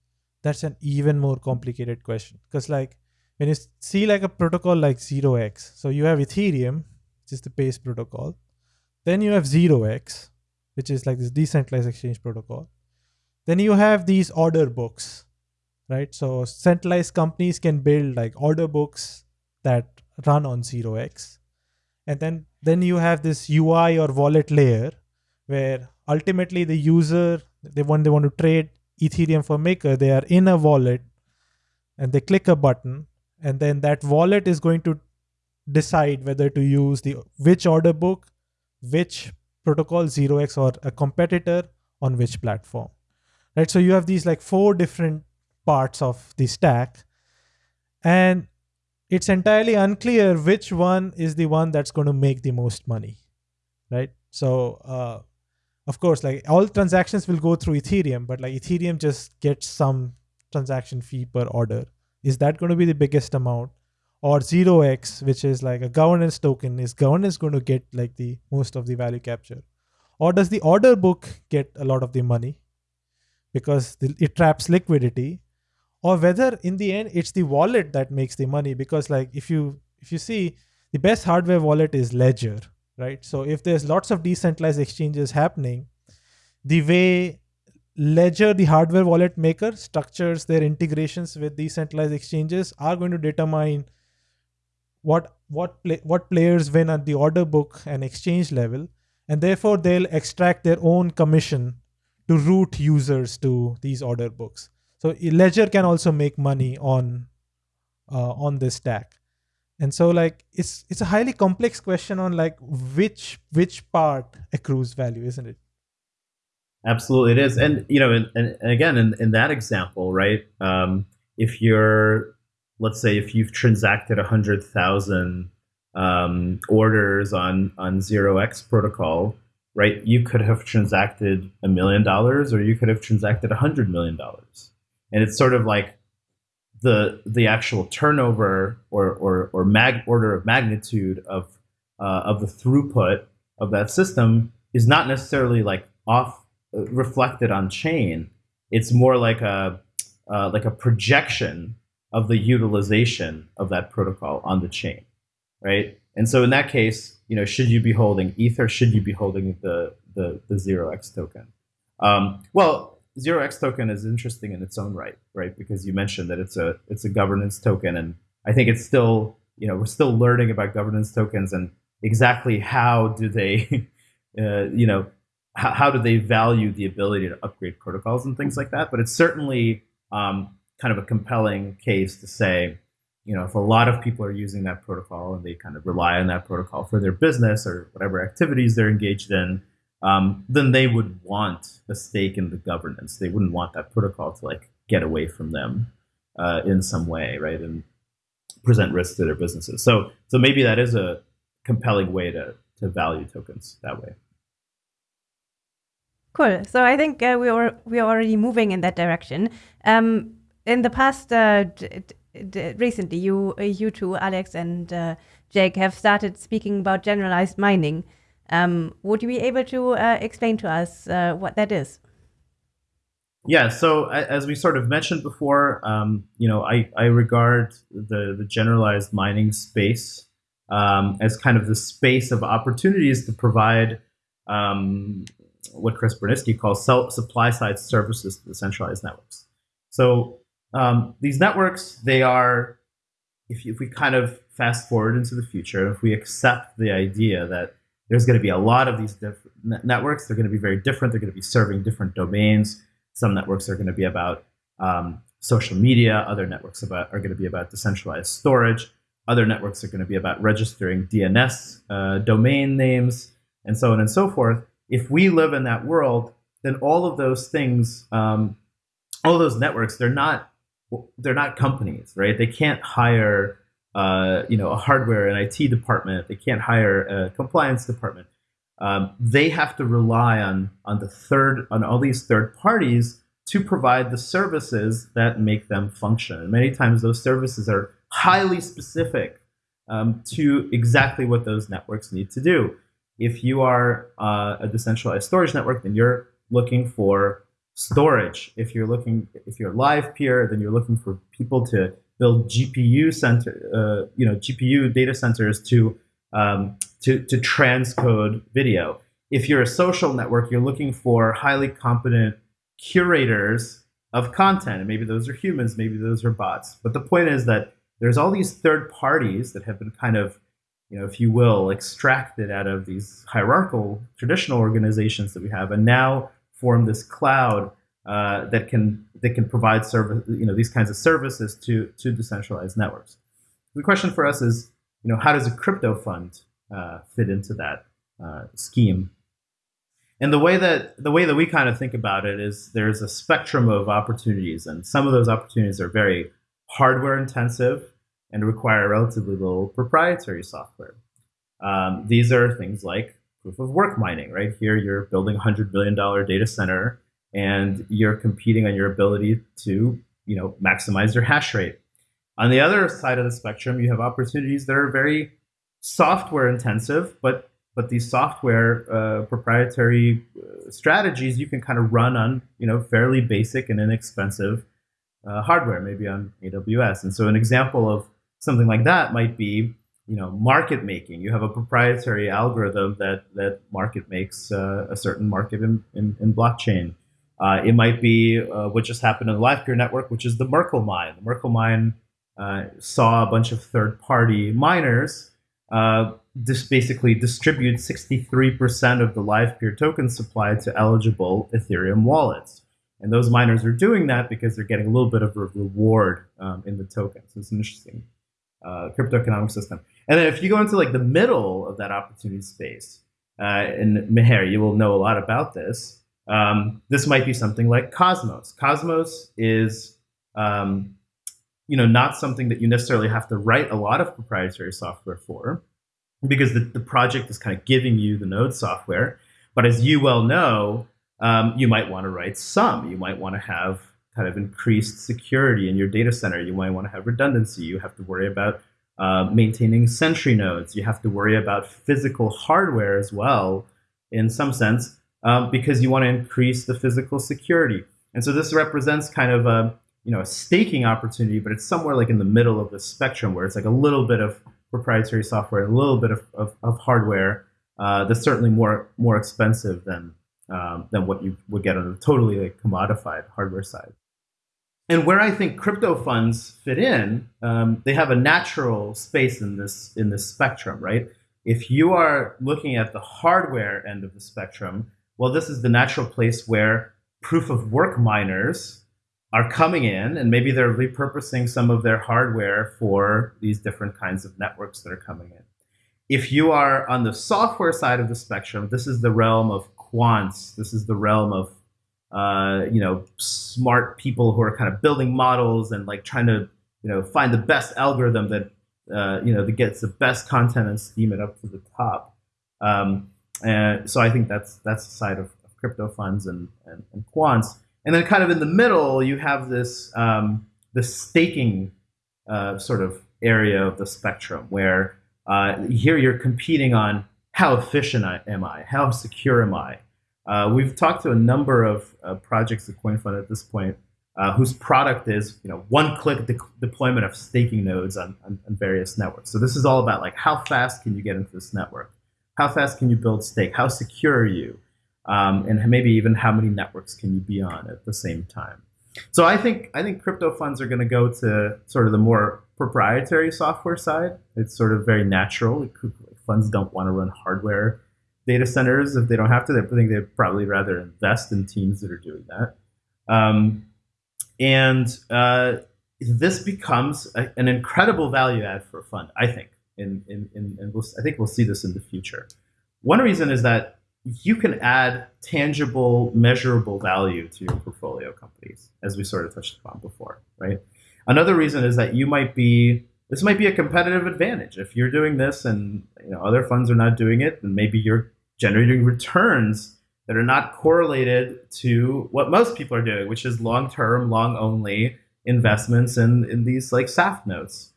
that's an even more complicated question. Because like when you see like a protocol like 0x, so you have Ethereum, which is the base protocol. Then you have 0x, which is like this decentralized exchange protocol. Then you have these order books, right? So centralized companies can build like order books that run on 0x. and then then you have this ui or wallet layer where ultimately the user they want they want to trade ethereum for maker they are in a wallet and they click a button and then that wallet is going to decide whether to use the which order book which protocol 0x or a competitor on which platform. Right? So you have these like four different parts of the stack and it's entirely unclear which one is the one that's going to make the most money. Right? So uh, of course like all transactions will go through ethereum but like ethereum just gets some transaction fee per order. Is that going to be the biggest amount? Or 0x which is like a governance token is governance going to get like the most of the value capture? Or does the order book get a lot of the money because it traps liquidity? Or whether in the end it's the wallet that makes the money because like if you if you see the best hardware wallet is ledger right? So if there's lots of decentralized exchanges happening the way ledger the hardware wallet maker structures their integrations with decentralized exchanges are going to determine what what play, what players win at the order book and exchange level and therefore they'll extract their own commission to route users to these order books. So ledger can also make money on uh, on this stack and so like it's it's a highly complex question on like which which part accrues value isn't it? Absolutely it is. And you know and, and again in, in that example right um, if you're let's say if you've transacted 100000 um, orders on on 0x protocol right you could have transacted a million dollars or you could have transacted a hundred million dollars. And it's sort of like the the actual turnover or or, or mag order of magnitude of uh, of the throughput of that system is not necessarily like off uh, reflected on chain. It's more like a uh, like a projection of the utilization of that protocol on the chain, right? And so in that case, you know, should you be holding Ether? Should you be holding the the the zero X token? Um, well, zero X token is interesting in its own right, right? Because you mentioned that it's a it's a governance token, and I think it's still you know we're still learning about governance tokens and exactly how do they uh, you know how, how, do they value the ability to upgrade protocols and things like that. But it's certainly um, kind of a compelling case to say. You know, if a lot of people are using that protocol and they kind of rely on that protocol for their business or whatever activities they're engaged in, um, then they would want a stake in the governance. They wouldn't want that protocol to like get away from them uh, in some way, right? And present risk to their businesses. So, so maybe that is a compelling way to to value tokens that way. Cool. So I think uh, we are we are already moving in that direction. Um, in the past, uh, recently, you you two, Alex and uh, Jake, have started speaking about generalized mining. Um, would you be able to uh, explain to us uh, what that is? Yeah, so as we sort of mentioned before, um, you know, I, I regard the, the generalized mining space um, as kind of the space of opportunities to provide um, what Chris Burniske calls supply side services to the centralized networks. So um, these networks, they are, if, if we kind of fast forward into the future, if we accept the idea that there's going to be a lot of these different networks. They're going to be very different. They're going to be serving different domains. Some networks are going to be about um, social media. Other networks about, are going to be about decentralized storage. Other networks are going to be about registering DNS uh, domain names and so on and so forth. If we live in that world, then all of those things, um, all those networks, they're not they're not companies, right? They can't hire uh, you know, a hardware and IT department. They can't hire a compliance department. Um, they have to rely on on the third on all these third parties to provide the services that make them function. And many times those services are highly specific um, to exactly what those networks need to do. If you are uh, a decentralized storage network, then you're looking for storage. If you're looking, if you're Livepeer, then you're looking for people to build GPU center, uh, you know, GPU data centers to um, to to transcode video. If you're a social network, you're looking for highly competent curators of content, and maybe those are humans, maybe those are bots. But the point is that there's all these third parties that have been kind of you know, if you will, extracted out of these hierarchical traditional organizations that we have, and now form this cloud uh, that can that can provide service, you know, these kinds of services to to decentralized networks. The question for us is, you know, how does a crypto fund uh, fit into that uh, scheme? And the way that the way that we kind of think about it is there's a spectrum of opportunities, and some of those opportunities are very hardware intensive and require relatively little proprietary software. Um, these are things like proof of work mining, right? Here you're building a hundred billion dollar data center and you're competing on your ability to, you know, maximize your hash rate. On the other side of the spectrum, you have opportunities that are very software intensive, but but these software uh, proprietary uh, strategies you can kind of run on, you know, fairly basic and inexpensive uh, hardware, maybe on AWS. And so an example of something like that might be you know market making you have a proprietary algorithm that that market makes uh, a certain market in, in, in blockchain uh, it might be uh, what just happened in the Livepeer network which is the merkle mine the merkle mine uh, saw a bunch of third party miners uh, just basically distribute 63% of the Livepeer token supply to eligible ethereum wallets and those miners are doing that because they're getting a little bit of a reward um, in the token so it's an interesting uh, crypto economic system. And then if you go into like the middle of that opportunity space, uh, and Meher, you will know a lot about this. Um, this might be something like Cosmos. Cosmos is, um, you know, not something that you necessarily have to write a lot of proprietary software for, because the, the project is kind of giving you the node software. But as you well know, um, you might want to write some. You might want to have kind of increased security in your data center. You might want to have redundancy. You have to worry about uh, maintaining Sentry nodes. You have to worry about physical hardware as well, in some sense, um, because you want to increase the physical security. And so this represents kind of a you know a staking opportunity, but it's somewhere like in the middle of the spectrum where it's like a little bit of proprietary software, a little bit of, of, of hardware uh, that's certainly more more expensive than um, than what you would get on a totally like commodified hardware side. And where I think crypto funds fit in, um, they have a natural space in this in this spectrum, right? If you are looking at the hardware end of the spectrum, well, this is the natural place where proof of work miners are coming in, and maybe they're repurposing some of their hardware for these different kinds of networks that are coming in. If you are on the software side of the spectrum, this is the realm of quants. This is the realm of uh, you know, smart people who are kind of building models and like trying to, you know, find the best algorithm that, uh, you know, that gets the best content and steam it up to the top. Um, and so I think that's that's the side of, crypto funds and, and, and, quants. And then kind of in the middle, you have this um, the staking uh, sort of area of the spectrum where uh, here you're competing on how efficient am I, how secure am I, uh, we've talked to a number of uh, projects at CoinFund at this point uh, whose product is you know one-click de- deployment of staking nodes on, on, on, various networks. So this is all about like how fast can you get into this network? How fast can you build stake? How secure are you? Um, and maybe even how many networks can you be on at the same time? So I think I think crypto funds are going to go to sort of the more proprietary software side. It's sort of very natural. Funds don't want to run hardware data centers if they don't have to. I think they'd probably rather invest in teams that are doing that. Um, and uh, this becomes a, an incredible value add for a fund, I think. In, in, in, and we'll, I think we'll see this in the future. One reason is that you can add tangible, measurable value to your portfolio companies, as we sort of touched upon before, right? Another reason is that you might be this might be a competitive advantage if you're doing this and you know other funds are not doing it, and maybe you're generating returns that are not correlated to what most people are doing, which is long term, long only investments in, in these like SAFT notes.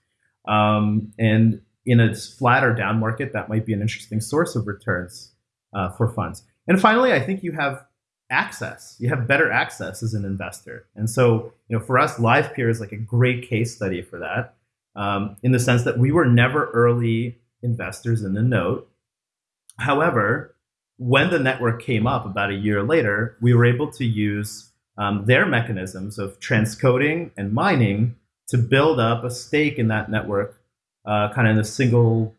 Um, and in a flat or down market, that might be an interesting source of returns uh, for funds. And finally, I think you have access. You have better access as an investor. And so, you know, for us, Livepeer is like a great case study for that, um, in the sense that we were never early investors in the note. However, when the network came up about a year later, we were able to use um, their mechanisms of transcoding and mining to build up a stake in that network, uh, kind of in a single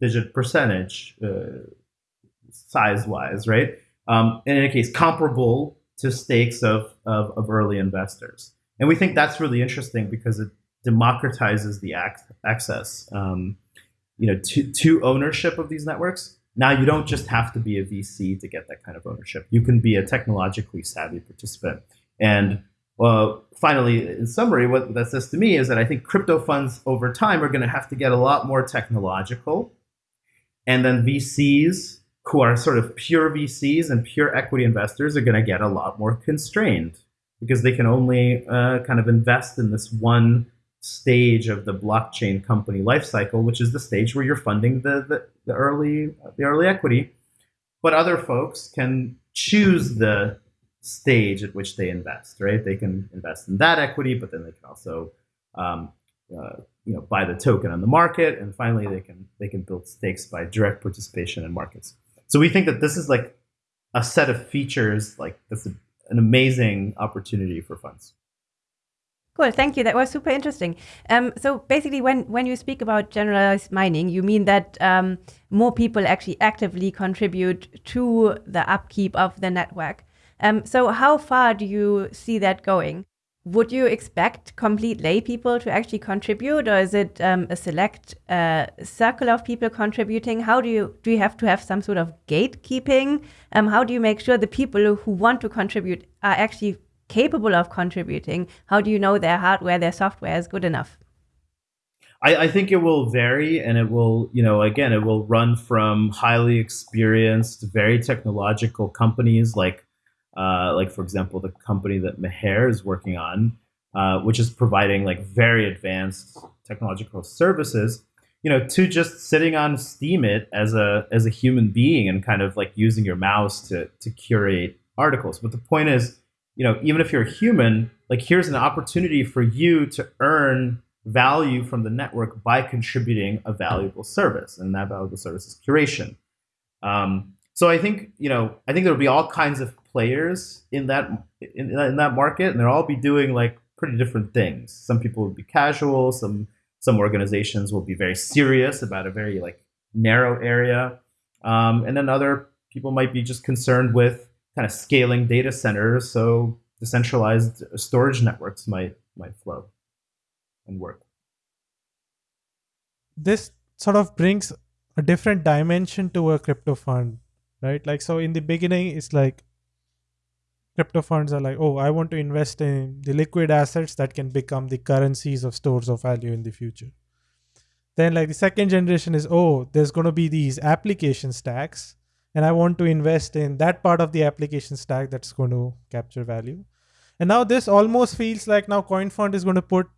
digit percentage uh, size wise, right? Um, in any case, comparable to stakes of, of, of early investors. And we think that's really interesting because it democratizes the ac- access, um, you know, to, to ownership of these networks. Now you don't just have to be a VC to get that kind of ownership. You can be a technologically savvy participant. And well, finally, in summary, what that says to me is that I think crypto funds over time are going to have to get a lot more technological. And then VCs, who are sort of pure VCs and pure equity investors, are going to get a lot more constrained because they can only uh, kind of invest in this one stage of the blockchain company lifecycle, which is the stage where you're funding the, the, the early the early equity. But other folks can choose the stage at which they invest, right? They can invest in that equity, but then they can also, um, uh, you know, buy the token on the market, and finally they can they can build stakes by direct participation in markets. So we think that this is like a set of features, like that's a, an amazing opportunity for funds. Cool, thank you. That was super interesting. Um, so basically, when when you speak about generalized mining, you mean that um, more people actually actively contribute to the upkeep of the network. Um, so how far do you see that going? Would you expect complete lay people to actually contribute, or is it um, a select uh, circle of people contributing? How do you do you have to have some sort of gatekeeping? Um, how do you make sure the people who want to contribute are actually capable of contributing? How do you know their hardware, their software is good enough? I, I, think it will vary and it will, you know, again, it will run from highly experienced, very technological companies like uh, like for example, the company that Meher is working on, uh, which is providing like very advanced technological services, you know, to just sitting on Steemit as a as a human being and kind of like using your mouse to to curate articles. But the point is, you know, even if you're a human, like here's an opportunity for you to earn value from the network by contributing a valuable service, and that valuable service is curation. Um, so I think you know I think there will be all kinds of players in that in, in that market, and they'll all be doing like pretty different things. Some people will be casual. Some some organizations will be very serious about a very like narrow area, um, and then other people might be just concerned with kind of scaling data centers. So decentralized storage networks might might flow and work. This sort of brings a different dimension to a crypto fund right like so in the beginning it's like crypto funds are like oh i want to invest in the liquid assets that can become the currencies of stores of value in the future then like the second generation is oh there's going to be these application stacks and i want to invest in that part of the application stack that's going to capture value and now this almost feels like now CoinFund is going to put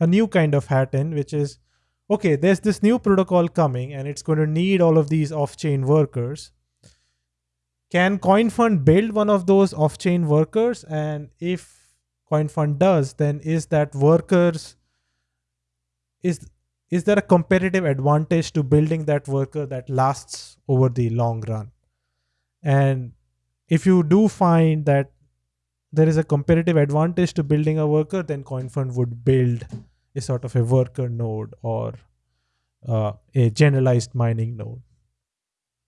a new kind of hat in which is okay, there's this new protocol coming and it's going to need all of these off-chain workers. Can CoinFund build one of those off-chain workers? And if CoinFund does, then is that workers is is there a competitive advantage to building that worker that lasts over the long run? And if you do find that there is a competitive advantage to building a worker, then CoinFund would build a sort of a worker node or uh, a generalized mining node.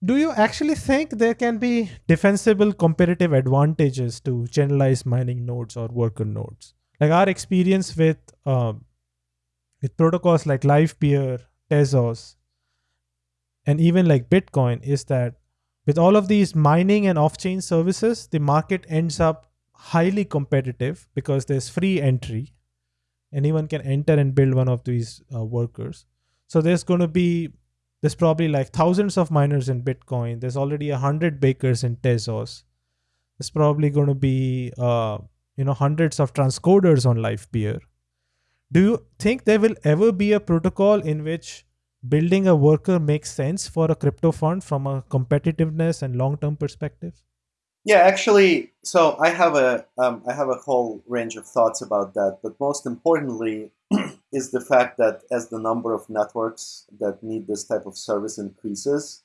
Do you actually think there can be defensible competitive advantages to generalized mining nodes or worker nodes? Like our experience with um, with protocols like Livepeer, Tezos, and even like Bitcoin is that with all of these mining and off-chain services, the market ends up highly competitive because there's free entry anyone can enter and build one of these uh, workers so there's going to be there's probably like thousands of miners in bitcoin. There's already a hundred bakers in tezos. There's probably going to be uh, you know hundreds of transcoders on Livepeer do you think there will ever be a protocol in which building a worker makes sense for a crypto fund from a competitiveness and long-term perspective? Yeah, actually, so I have a um, I have a whole range of thoughts about that, but most importantly is the fact that as the number of networks that need this type of service increases,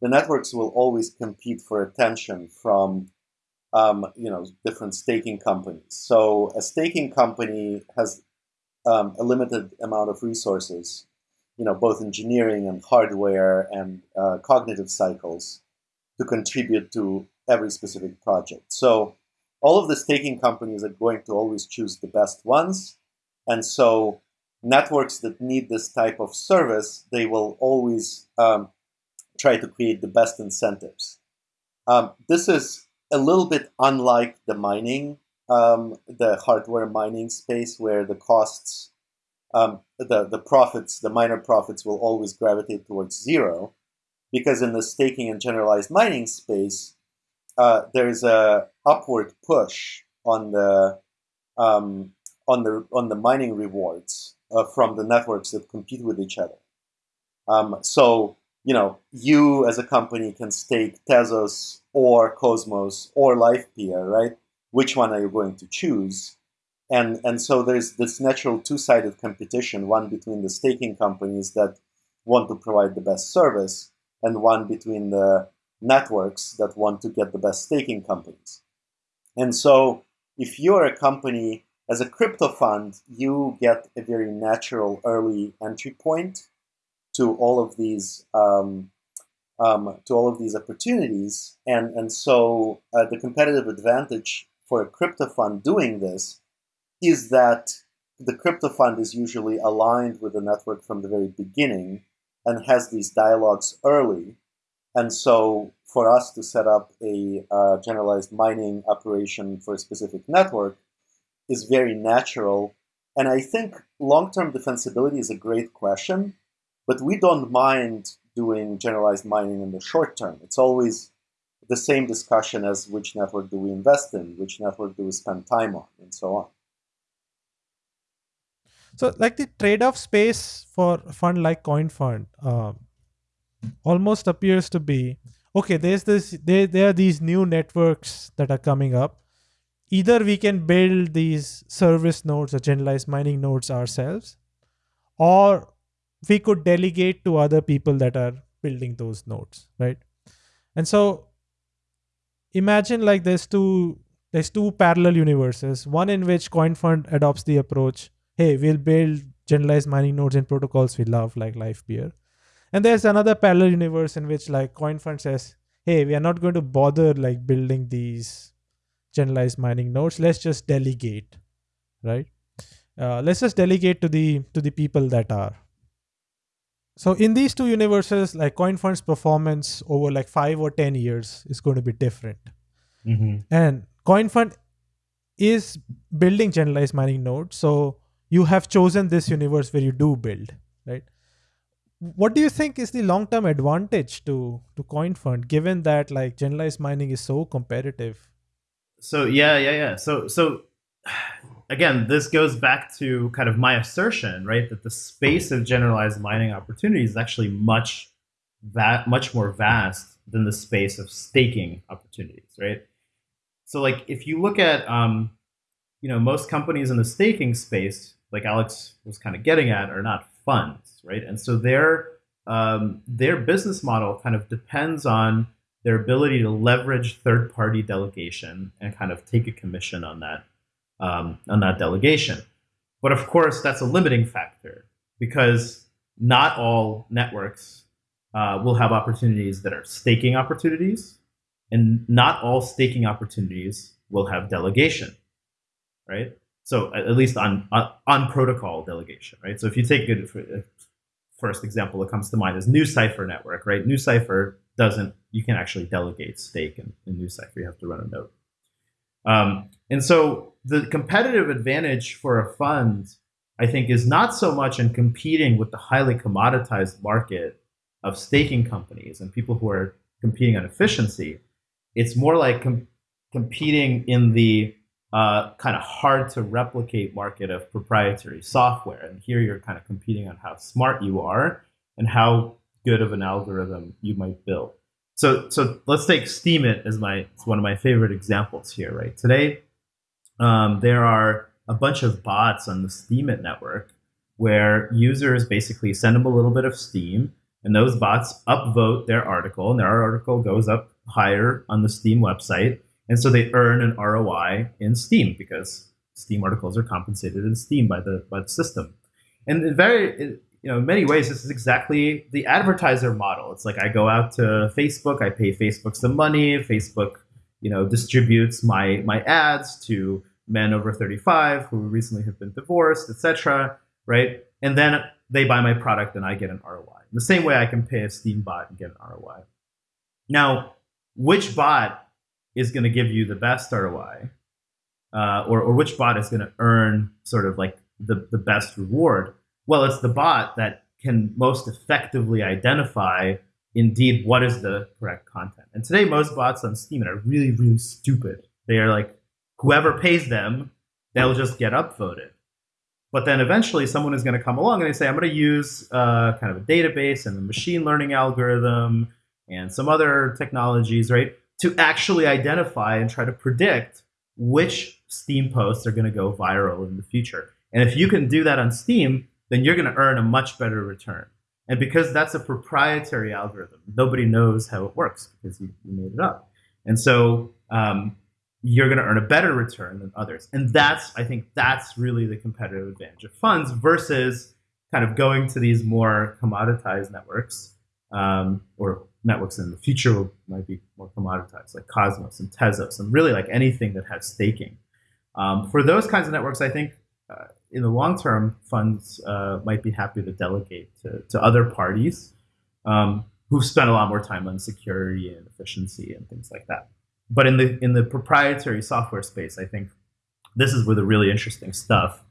the networks will always compete for attention from um, you know different staking companies. So a staking company has um, a limited amount of resources, you know, both engineering and hardware and uh, cognitive cycles to contribute to every specific project. So all of the staking companies are going to always choose the best ones. And so networks that need this type of service, they will always um, try to create the best incentives. Um, this is a little bit unlike the mining, um, the hardware mining space, where the costs, um, the, the profits, the miner profits will always gravitate towards zero. Because in the staking and generalized mining space, uh, there's a upward push on the um, on the on the mining rewards uh, from the networks that compete with each other. Um, so you know, you as a company can stake Tezos or Cosmos or LivePeer, right? Which one are you going to choose? And and so there's this natural two-sided competition: one between the staking companies that want to provide the best service, and one between the networks that want to get the best staking companies. And so if you're a company as a crypto fund, you get a very natural early entry point to all of these um, um, to all of these opportunities, and and so uh, the competitive advantage for a crypto fund doing this is that the crypto fund is usually aligned with the network from the very beginning and has these dialogues early. And so for us to set up a uh, generalized mining operation for a specific network is very natural. And I think long-term defensibility is a great question, but we don't mind doing generalized mining in the short term. It's always the same discussion as which network do we invest in, which network do we spend time on, and so on. So, like the trade-off space for a fund like CoinFund, uh, almost appears to be okay there's this there, there are these new networks that are coming up either we can build these service nodes or generalized mining nodes ourselves or we could delegate to other people that are building those nodes right? And so imagine like there's two there's two parallel universes. One in which coinfund adopts the approach hey we'll build generalized mining nodes and protocols we love like LivePeer and there's another parallel universe in which like CoinFund says, hey, we are not going to bother like building these generalized mining nodes. Let's just delegate, right? Uh, let's just delegate to the to the people that are. So in these two universes, like CoinFund's performance over like five or ten years is going to be different. Mm-hmm. And CoinFund is building generalized mining nodes. So you have chosen this universe where you do build, right? what do you think is the long-term advantage to to CoinFund, given that like generalized mining is so competitive? So yeah, yeah, yeah. So so again, this goes back to kind of my assertion, right, that the space of generalized mining opportunities is actually much that much more vast than the space of staking opportunities, right? So like if you look at um, you know most companies in the staking space, like Alex was kind of getting at, are not funds, right? And so their um, their business model kind of depends on their ability to leverage third party delegation and kind of take a commission on that um, on that delegation. But of course, that's a limiting factor because not all networks uh, will have opportunities that are staking opportunities, and not all staking opportunities will have delegation, right? So at least on, on, on protocol delegation, right? So if you take uh, first example that comes to mind is NuCypher network, right? NuCypher doesn't you can actually delegate stake in, in NuCypher. You have to run a node. Um, and so the competitive advantage for a fund, I think, is not so much in competing with the highly commoditized market of staking companies and people who are competing on efficiency. It's more like com- competing in the uh, kind of hard to replicate market of proprietary software. And here you're kind of competing on how smart you are and how good of an algorithm you might build. So, so let's take Steemit as my one of my favorite examples here. Right today, um, there are a bunch of bots on the Steemit network where users basically send them a little bit of Steem, and those bots upvote their article, and their article goes up higher on the Steem website and so they earn an ROI in Steem because Steem articles are compensated in Steem by the by the system. And very you know, in many ways, this is exactly the advertiser model. It's like I go out to Facebook, I pay Facebook some money, Facebook, you know, distributes my my ads to men over 35 who recently have been divorced, etc. Right, and then they buy my product and I get an ROI. In the same way, I can pay a Steem bot and get an ROI. Now, which bot is going to give you the best ROI, uh, or or which bot is going to earn sort of like the the best reward? Well, it's the bot that can most effectively identify indeed what is the correct content. And today, most bots on Steem are really, really stupid. They are like, whoever pays them, they'll just get upvoted. But then eventually, someone is going to come along and they say, I'm going to use uh, kind of a database and a machine learning algorithm and some other technologies, right, to actually identify and try to predict which Steem posts are going to go viral in the future. And if you can do that on Steem, then you're going to earn a much better return. And because that's a proprietary algorithm, nobody knows how it works because you, you made it up. And so um, you're going to earn a better return than others. And that's, I think, that's really the competitive advantage of funds versus kind of going to these more commoditized networks um, or networks in the future might be more commoditized, like Cosmos and Tezos, and really like anything that has staking. Um, for those kinds of networks, I think in the long term, funds uh, might be happy to delegate to, to other parties um, who've spent a lot more time on security and efficiency and things like that. But in the in the proprietary software space, I think this is where the really interesting stuff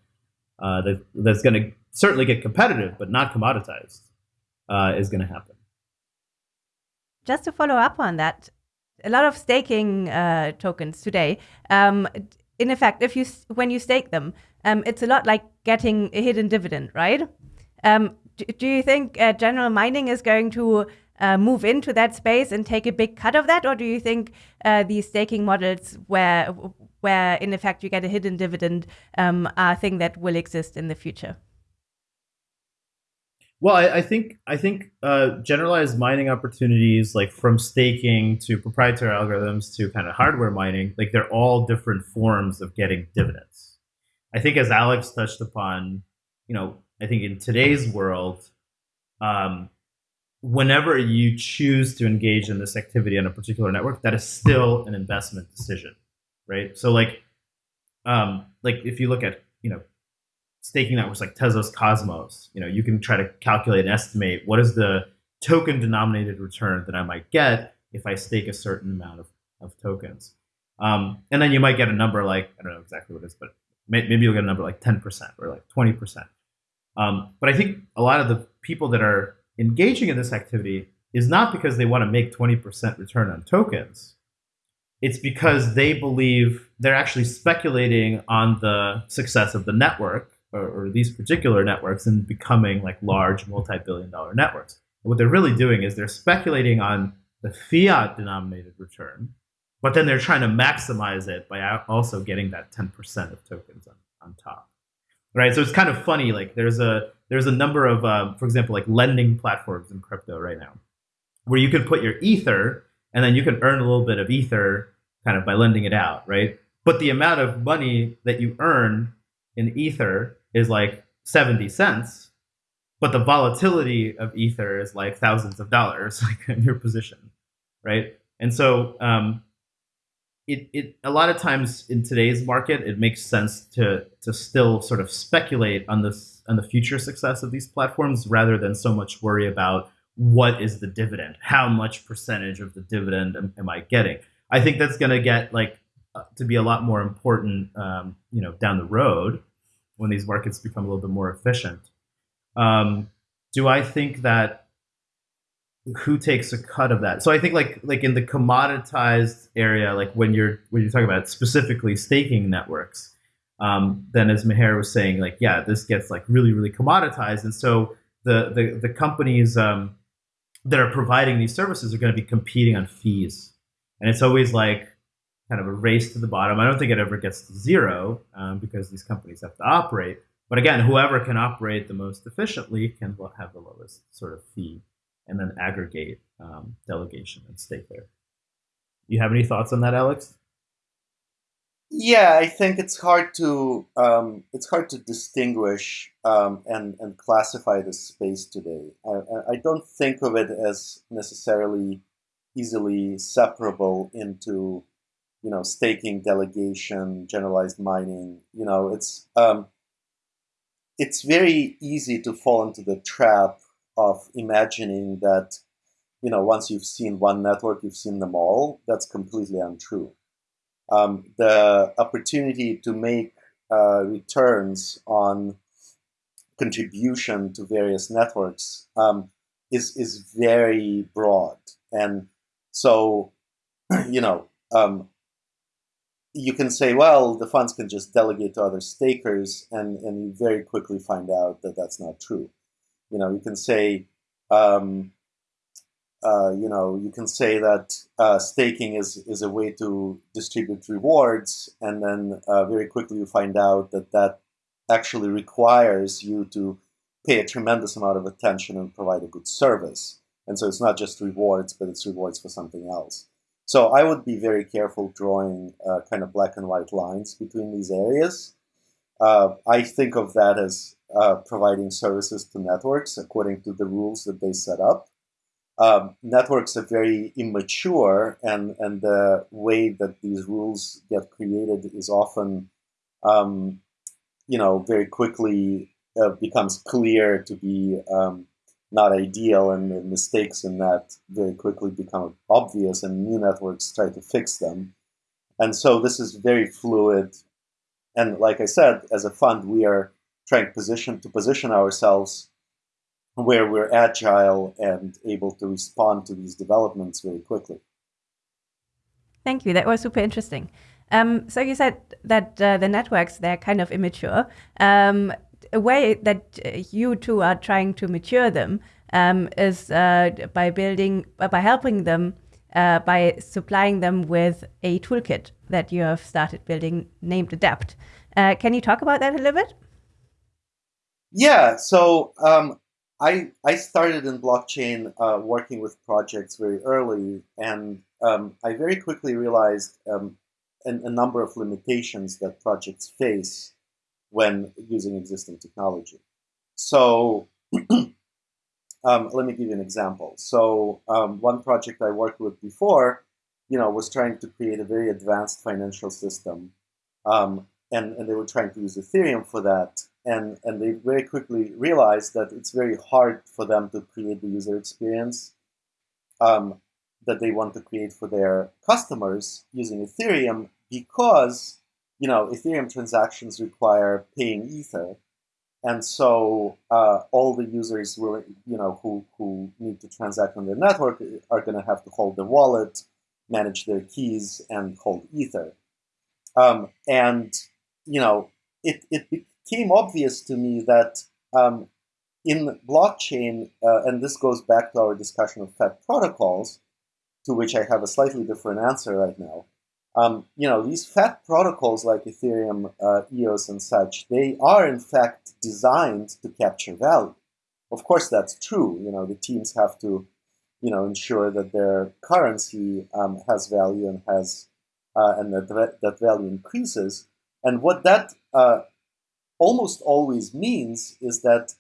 uh, that, that's going to certainly get competitive, but not commoditized, uh, is going to happen. Just to follow up on that, a lot of staking uh, tokens today. Um, in effect, if you when you stake them, um, it's a lot like getting a hidden dividend, right? Um, do, do, you think uh, general mining is going to uh, move into that space and take a big cut of that, or do you think uh, these staking models, where where in effect you get a hidden dividend, um, are a thing that will exist in the future? Well, I, I, think I think uh, generalized mining opportunities, like from staking to proprietary algorithms to kind of hardware mining, like they're all different forms of getting dividends. I think, as Alex touched upon, you know, I think in today's world, um, whenever you choose to engage in this activity on a particular network, that is still an investment decision, right? So, like, um, like if you look at you know staking networks like Tezos Cosmos, you know, you can try to calculate and estimate what is the token denominated return that I might get if I stake a certain amount of, of tokens. Um, and then you might get a number like, I don't know exactly what it is, but maybe you'll get a number like 10% or like 20%. Um, but I think a lot of the people that are engaging in this activity is not because they want to make 20% return on tokens. It's because they believe they're actually speculating on the success of the network or, or these particular networks and becoming like large multi-billion dollar networks. And what they're really doing is they're speculating on the fiat denominated return, but then they're trying to maximize it by also getting that 10% of tokens on, on top. Right. So it's kind of funny. Like there's a there's a number of, um, for example, like lending platforms in crypto right now, where you can put your ether and then you can earn a little bit of ether kind of by lending it out, right? But the amount of money that you earn in ether is like 70 cents but the volatility of ether is like thousands of dollars like in your position right and so um, it, it a lot of times in today's market it makes sense to to still sort of speculate on this on the future success of these platforms rather than so much worry about what is the dividend how much percentage of the dividend am, am i getting i think that's going to get like uh, to be a lot more important um, you know down the road when these markets become a little bit more efficient. Um, do I think that who takes a cut of that? So I think like like in the commoditized area, like when you're when you're talking about specifically staking networks, um, then as Meher was saying, like yeah, this gets like really really commoditized, and so the the the companies um, that are providing these services are going to be competing on fees, and it's always like kind of a race to the bottom. I don't think it ever gets to zero um, because these companies have to operate. But again, whoever can operate the most efficiently can have the lowest sort of fee and then aggregate um, delegation and stake there. You have any thoughts on that, Alex? Yeah, I think it's hard to um, it's hard to distinguish um, and and classify this space today. I, I don't think of it as necessarily easily separable into you know staking, delegation, generalized mining. You know, it's um, it's very easy to fall into the trap of imagining that you know once you've seen one network, you've seen them all. That's completely untrue um, the opportunity to make uh, returns on contribution to various networks um, is is very broad, and so you know um, you can say, well, the funds can just delegate to other stakers, and and you very quickly find out that that's not true. You know, you can say. Um, uh, you know, you can say that uh, staking is, is a way to distribute rewards, and then uh, very quickly you find out that that actually requires you to pay a tremendous amount of attention and provide a good service. And so it's not just rewards, but it's rewards for something else. So I would be very careful drawing uh, kind of black and white lines between these areas. Uh, I think of that as uh, providing services to networks according to the rules that they set up um, networks are very immature, and and the way that these rules get created is often, um, you know, very quickly uh, becomes clear to be um, not ideal, and mistakes in that very quickly become obvious, and new networks try to fix them. And so this is very fluid. And like I said, as a fund, we are trying position to position ourselves where we're agile and able to respond to these developments very quickly. Thank you. That was super interesting. Um, so you said that uh, the networks they're kind of immature. Um, a way that you two are trying to mature them um, is uh, by building, uh, by helping them, uh, by supplying them with a toolkit that you have started building named Adapt. Uh, can you talk about that a little bit? Yeah. So um, I, I started in blockchain uh, working with projects very early, and um, I very quickly realized um, an, a number of limitations that projects face when using existing technology. So um, let me give you an example. So um, one project I worked with before, you know, was trying to create a very advanced financial system, um, and, and they were trying to use Ethereum for that. And, and they very quickly realized that it's very hard for them to create the user experience um, that they want to create for their customers using Ethereum because you know Ethereum transactions require paying Ether, and so uh, all the users will you know who who need to transact on their network are going to have to hold their wallet, manage their keys, and hold Ether, um, and you know it it became obvious to me that um, in blockchain, uh, and this goes back to our discussion of FAT protocols, to which I have a slightly different answer right now. Um, you know, these FAT protocols like Ethereum, uh, EOS, and such, they are in fact designed to capture value. Of course, that's true. You know, the teams have to, you know, ensure that their currency um, has value and has, uh, and that that value increases. And what that uh, almost always means is that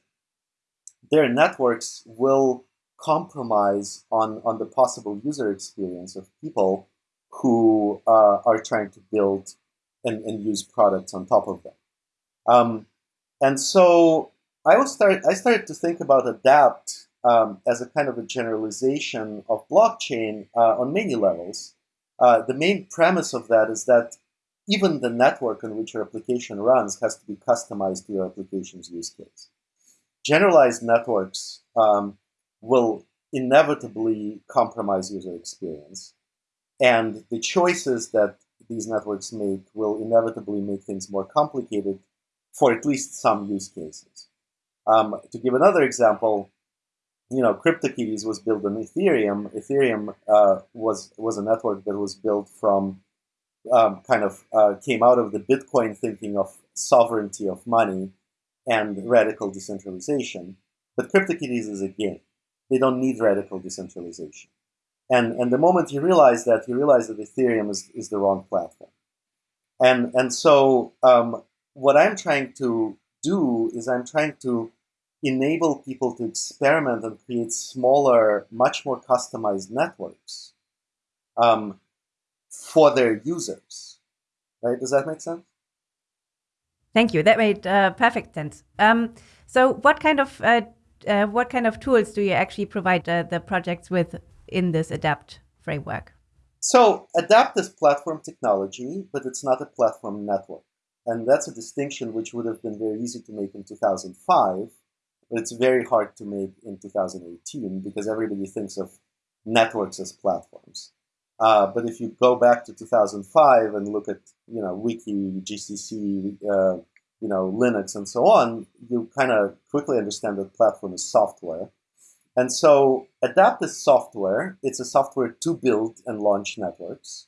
their networks will compromise on, on the possible user experience of people who uh, are trying to build and, and use products on top of them. Um, and so I was start, I started to think about adapt um, as a kind of a generalization of blockchain uh, on many levels. Uh, the main premise of that is that even the network on which your application runs has to be customized to your application's use case. Generalized networks um, will inevitably compromise user experience. And the choices that these networks make will inevitably make things more complicated for at least some use cases. Um, to give another example, you know, CryptoKitties was built on Ethereum. Ethereum uh, was was a network that was built from um, kind of uh, came out of the Bitcoin thinking of sovereignty of money and radical decentralization. But CryptoKitties is a game. They don't need radical decentralization. And, and the moment you realize that, you realize that Ethereum is, is the wrong platform. And and so um, what I'm trying to do is I'm trying to enable people to experiment and create smaller, much more customized networks um, for their users. Right? Does that make sense? Thank you. That made uh, perfect sense. Um, so, what kind of uh, uh, what kind of tools do you actually provide uh, the projects with in this adapt framework? So adapt is platform technology but it's not a platform network. And that's a distinction which would have been very easy to make in 2005 but it's very hard to make in 2018 because everybody thinks of networks as platforms. Uh, but if you go back to 2005 and look at you know wiki gcc uh, you know, Linux and so on, you kind of quickly understand that platform is software. And so Adapt is software. It's a software to build and launch networks.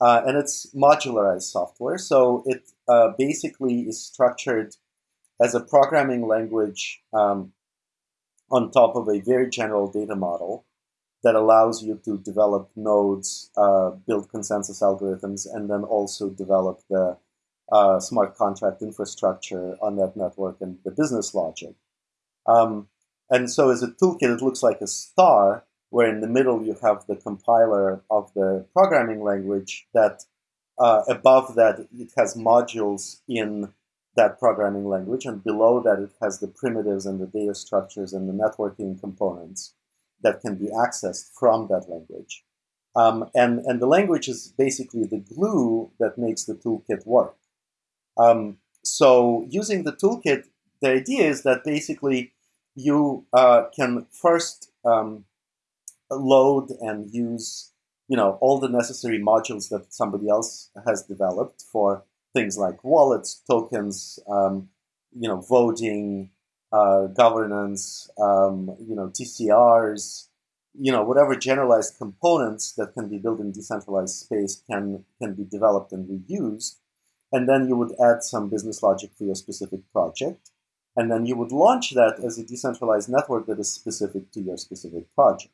Uh, and it's modularized software. So it uh, basically is structured as a programming language um, on top of a very general data model that allows you to develop nodes, uh, build consensus algorithms, and then also develop the uh, smart contract infrastructure on that network and the business logic. Um, and so as a toolkit, it looks like a star, where in the middle you have the compiler of the programming language that uh, above that it has modules in that programming language, and below that it has the primitives and the data structures and the networking components that can be accessed from that language. Um, and, and the language is basically the glue that makes the toolkit work. Um, so using the toolkit, the idea is that basically you uh, can first um, load and use you know all the necessary modules that somebody else has developed for things like wallets, tokens, um, you know, voting, uh, governance, um, you know, TCRs, you know, whatever generalized components that can be built in decentralized space can can be developed and reused and then you would add some business logic for your specific project. And then you would launch that as a decentralized network that is specific to your specific project.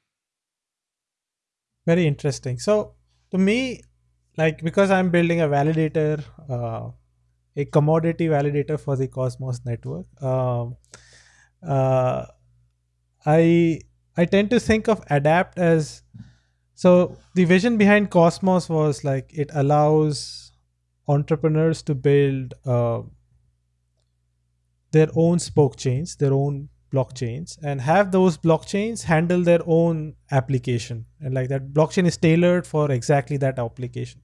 Very interesting. So, to me, like because I'm building a validator, uh, a commodity validator for the Cosmos network, um, uh, I I tend to think of adapt as so the vision behind Cosmos was like it allows entrepreneurs to build uh, their own spoke chains, their own blockchains, and have those blockchains handle their own application. And like that blockchain is tailored for exactly that application.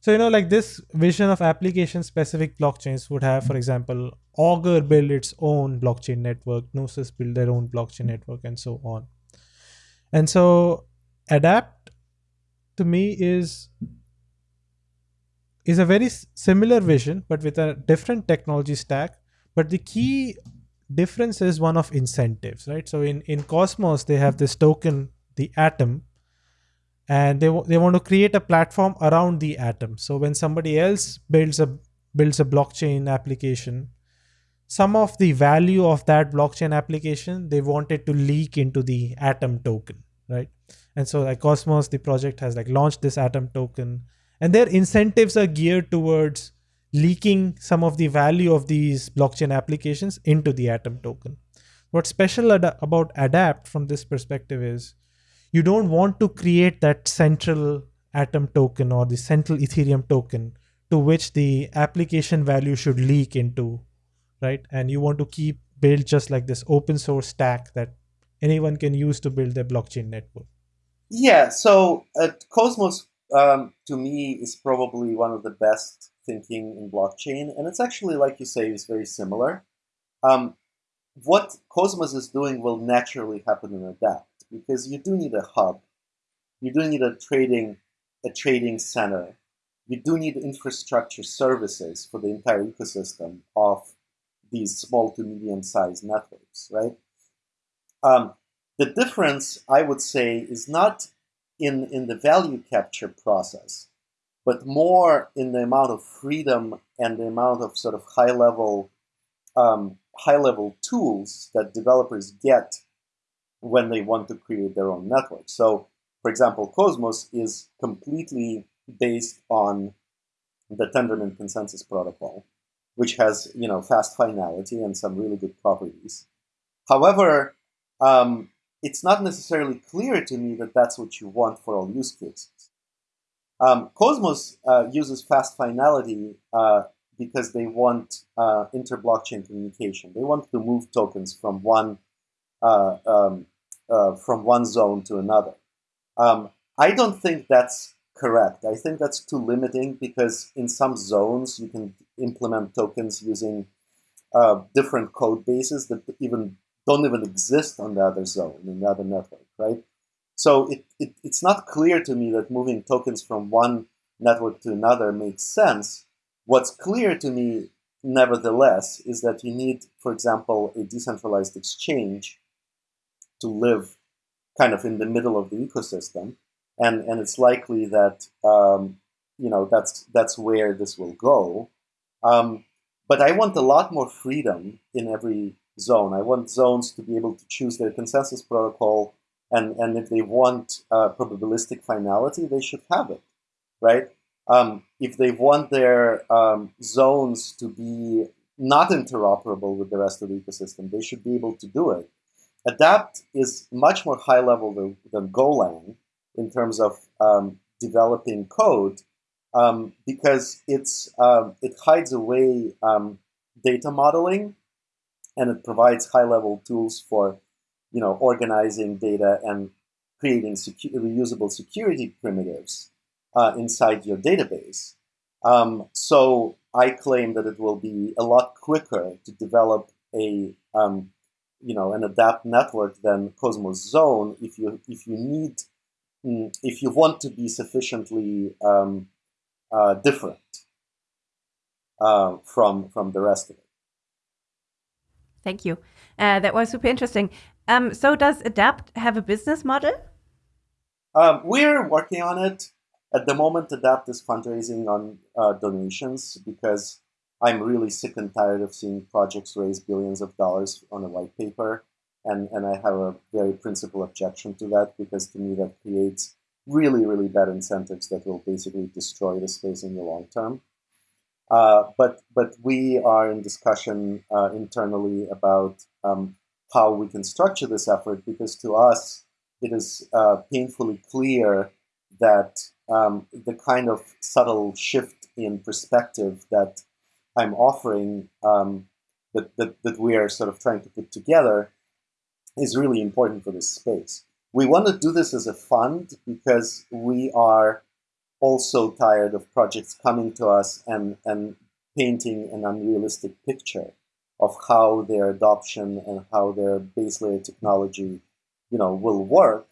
So, you know, like this vision of application specific blockchains would have, for example, Augur build its own blockchain network, Gnosis build their own blockchain network, and so on. And so, Adapt to me is is a very similar vision, but with a different technology stack. But the key difference is one of incentives, right? So in, in Cosmos, they have this token, the Atom, and they, they want to create a platform around the Atom. So when somebody else builds a builds a blockchain application, some of the value of that blockchain application they want it to leak into the Atom token, right? And so like Cosmos, the project has like launched this Atom token and their incentives are geared towards leaking some of the value of these blockchain applications into the atom token. What's special ad- about adapt from this perspective is you don't want to create that central atom token or the central ethereum token to which the application value should leak into right? And you want to keep build just like this open source stack that anyone can use to build their blockchain network. Yeah so at cosmos um, to me is probably one of the best thinking in blockchain, and it's actually, like you say, is very similar. Um, what Cosmos is doing will naturally happen in a Adapt because you do need a hub, you do need a trading a trading center, you do need infrastructure services for the entire ecosystem of these small to medium sized networks, right? Um, the difference, I would say, is not in, in the value capture process, but more in the amount of freedom and the amount of sort of high level um, high level tools that developers get when they want to create their own network. So, for example, Cosmos is completely based on the Tendermint consensus protocol, which has you know fast finality and some really good properties. However, um, it's not necessarily clear to me that that's what you want for all use cases. Um, Cosmos uh, uses fast finality uh, because they want uh, inter-blockchain communication. They want to move tokens from one uh, um, uh, from one zone to another. Um, I don't think that's correct. I think that's too limiting because in some zones you can implement tokens using uh, different code bases that even don't even exist on the other zone in the other network, right? So it, it, it's not clear to me that moving tokens from one network to another makes sense. What's clear to me, nevertheless, is that you need, for example, a decentralized exchange to live kind of in the middle of the ecosystem, and and it's likely that um, you know that's that's where this will go. Um, but I want a lot more freedom in every zone. I want zones to be able to choose their consensus protocol, and and if they want uh, probabilistic finality, they should have it, right? Um, if they want their um, zones to be not interoperable with the rest of the ecosystem, they should be able to do it. Adapt is much more high level than, than Golang in terms of um, developing code um, because it's um, it hides away um, data modeling and it provides high level tools for you know organizing data and creating secu reusable security primitives uh, inside your database. Um, so I claim that it will be a lot quicker to develop a um, you know an adapt network than Cosmos Zone if you if you need mm, if you want to be sufficiently um, uh, different uh, from from the rest of it. Thank you. Uh, that was super interesting. Um, so does Adapt have a business model? Um, we're working on it. At the moment, Adapt is fundraising on uh, donations because I'm really sick and tired of seeing projects raise billions of dollars on a white paper. And, and I have a very principal objection to that because to me that creates really, really bad incentives that will basically destroy the space in the long term. Uh, but but we are in discussion uh, internally about um, how we can structure this effort because to us it is uh, painfully clear that um, the kind of subtle shift in perspective that I'm offering um, that, that, that we are sort of trying to put together is really important for this space. We want to do this as a fund because we are also tired of projects coming to us and, and painting an unrealistic picture of how their adoption and how their base layer technology you know, will work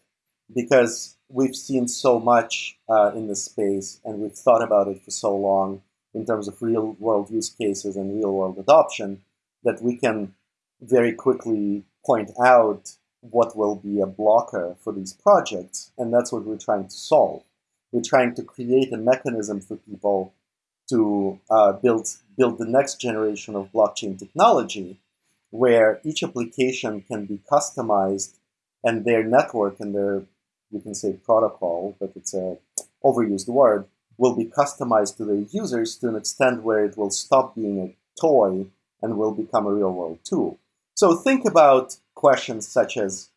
because we've seen so much uh, in this space and we've thought about it for so long in terms of real world use cases and real world adoption that we can very quickly point out what will be a blocker for these projects. And that's what we're trying to solve. We're trying to create a mechanism for people to uh, build, build the next generation of blockchain technology where each application can be customized and their network and their, you can say protocol, but it's a overused word, will be customized to the users to an extent where it will stop being a toy and will become a real-world tool. So think about questions such as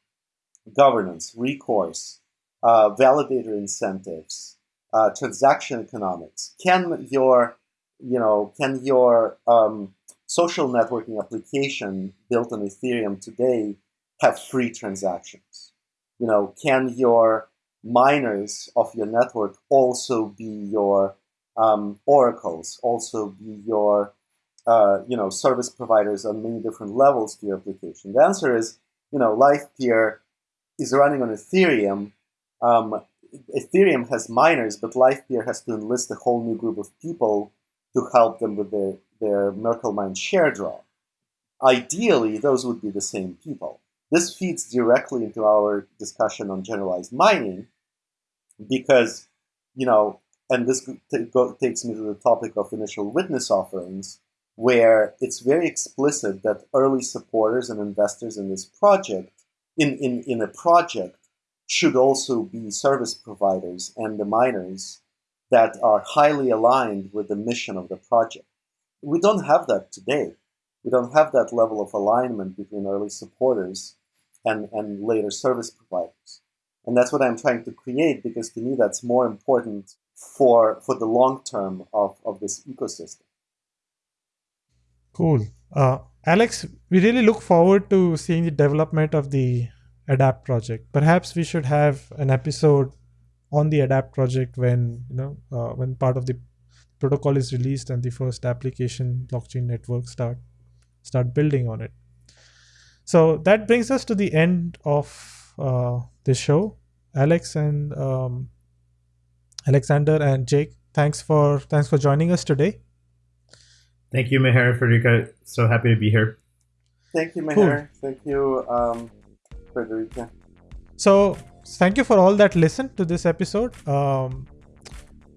governance, recourse, uh, validator incentives, uh, transaction economics. Can your, you know, can your um, social networking application built on Ethereum today have free transactions? You know, can your miners of your network also be your um, oracles, also be your uh, you know service providers on many different levels to your application? The answer is you know Livepeer is running on Ethereum. Um, Ethereum has miners, but Livepeer has to enlist a whole new group of people to help them with their, their Merkle mine share draw. Ideally, those would be the same people. This feeds directly into our discussion on generalized mining, because, you know, and this takes me to the topic of initial witness offerings, where it's very explicit that early supporters and investors in this project, in, in, in a project, should also be service providers and the miners that are highly aligned with the mission of the project. We don't have that today. We don't have that level of alignment between early supporters and, and later service providers. And that's what I'm trying to create because to me that's more important for, for the long term of, of this ecosystem. Cool. Uh, Alex, we really look forward to seeing the development of the ADAPT project. Perhaps we should have an episode on the adapt project when you know uh, when part of the protocol is released and the first application blockchain network start start building on it. So that brings us to the end of uh, this show. Alex and um, alexander and jake thanks for thanks for joining us today. Thank you meher Friederike so happy to be here. Thank you meher. Cool. thank you um, so thank you for all that listened to this episode. Um,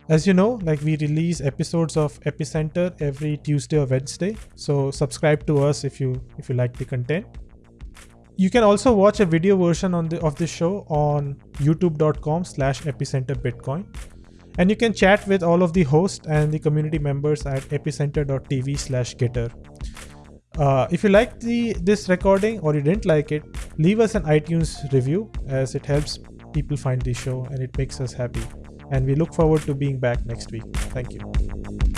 as you know, like we release episodes of Epicenter every Tuesday or Wednesday. So subscribe to us if you if you like the content. You can also watch a video version on the of this show on youtube.com slash epicenter bitcoin. And you can chat with all of the hosts and the community members at epicenter.tv slash gitter. Uh, if you liked the this recording or you didn't like it, leave us an iTunes review as it helps people find the show and it makes us happy. And we look forward to being back next week. Thank you.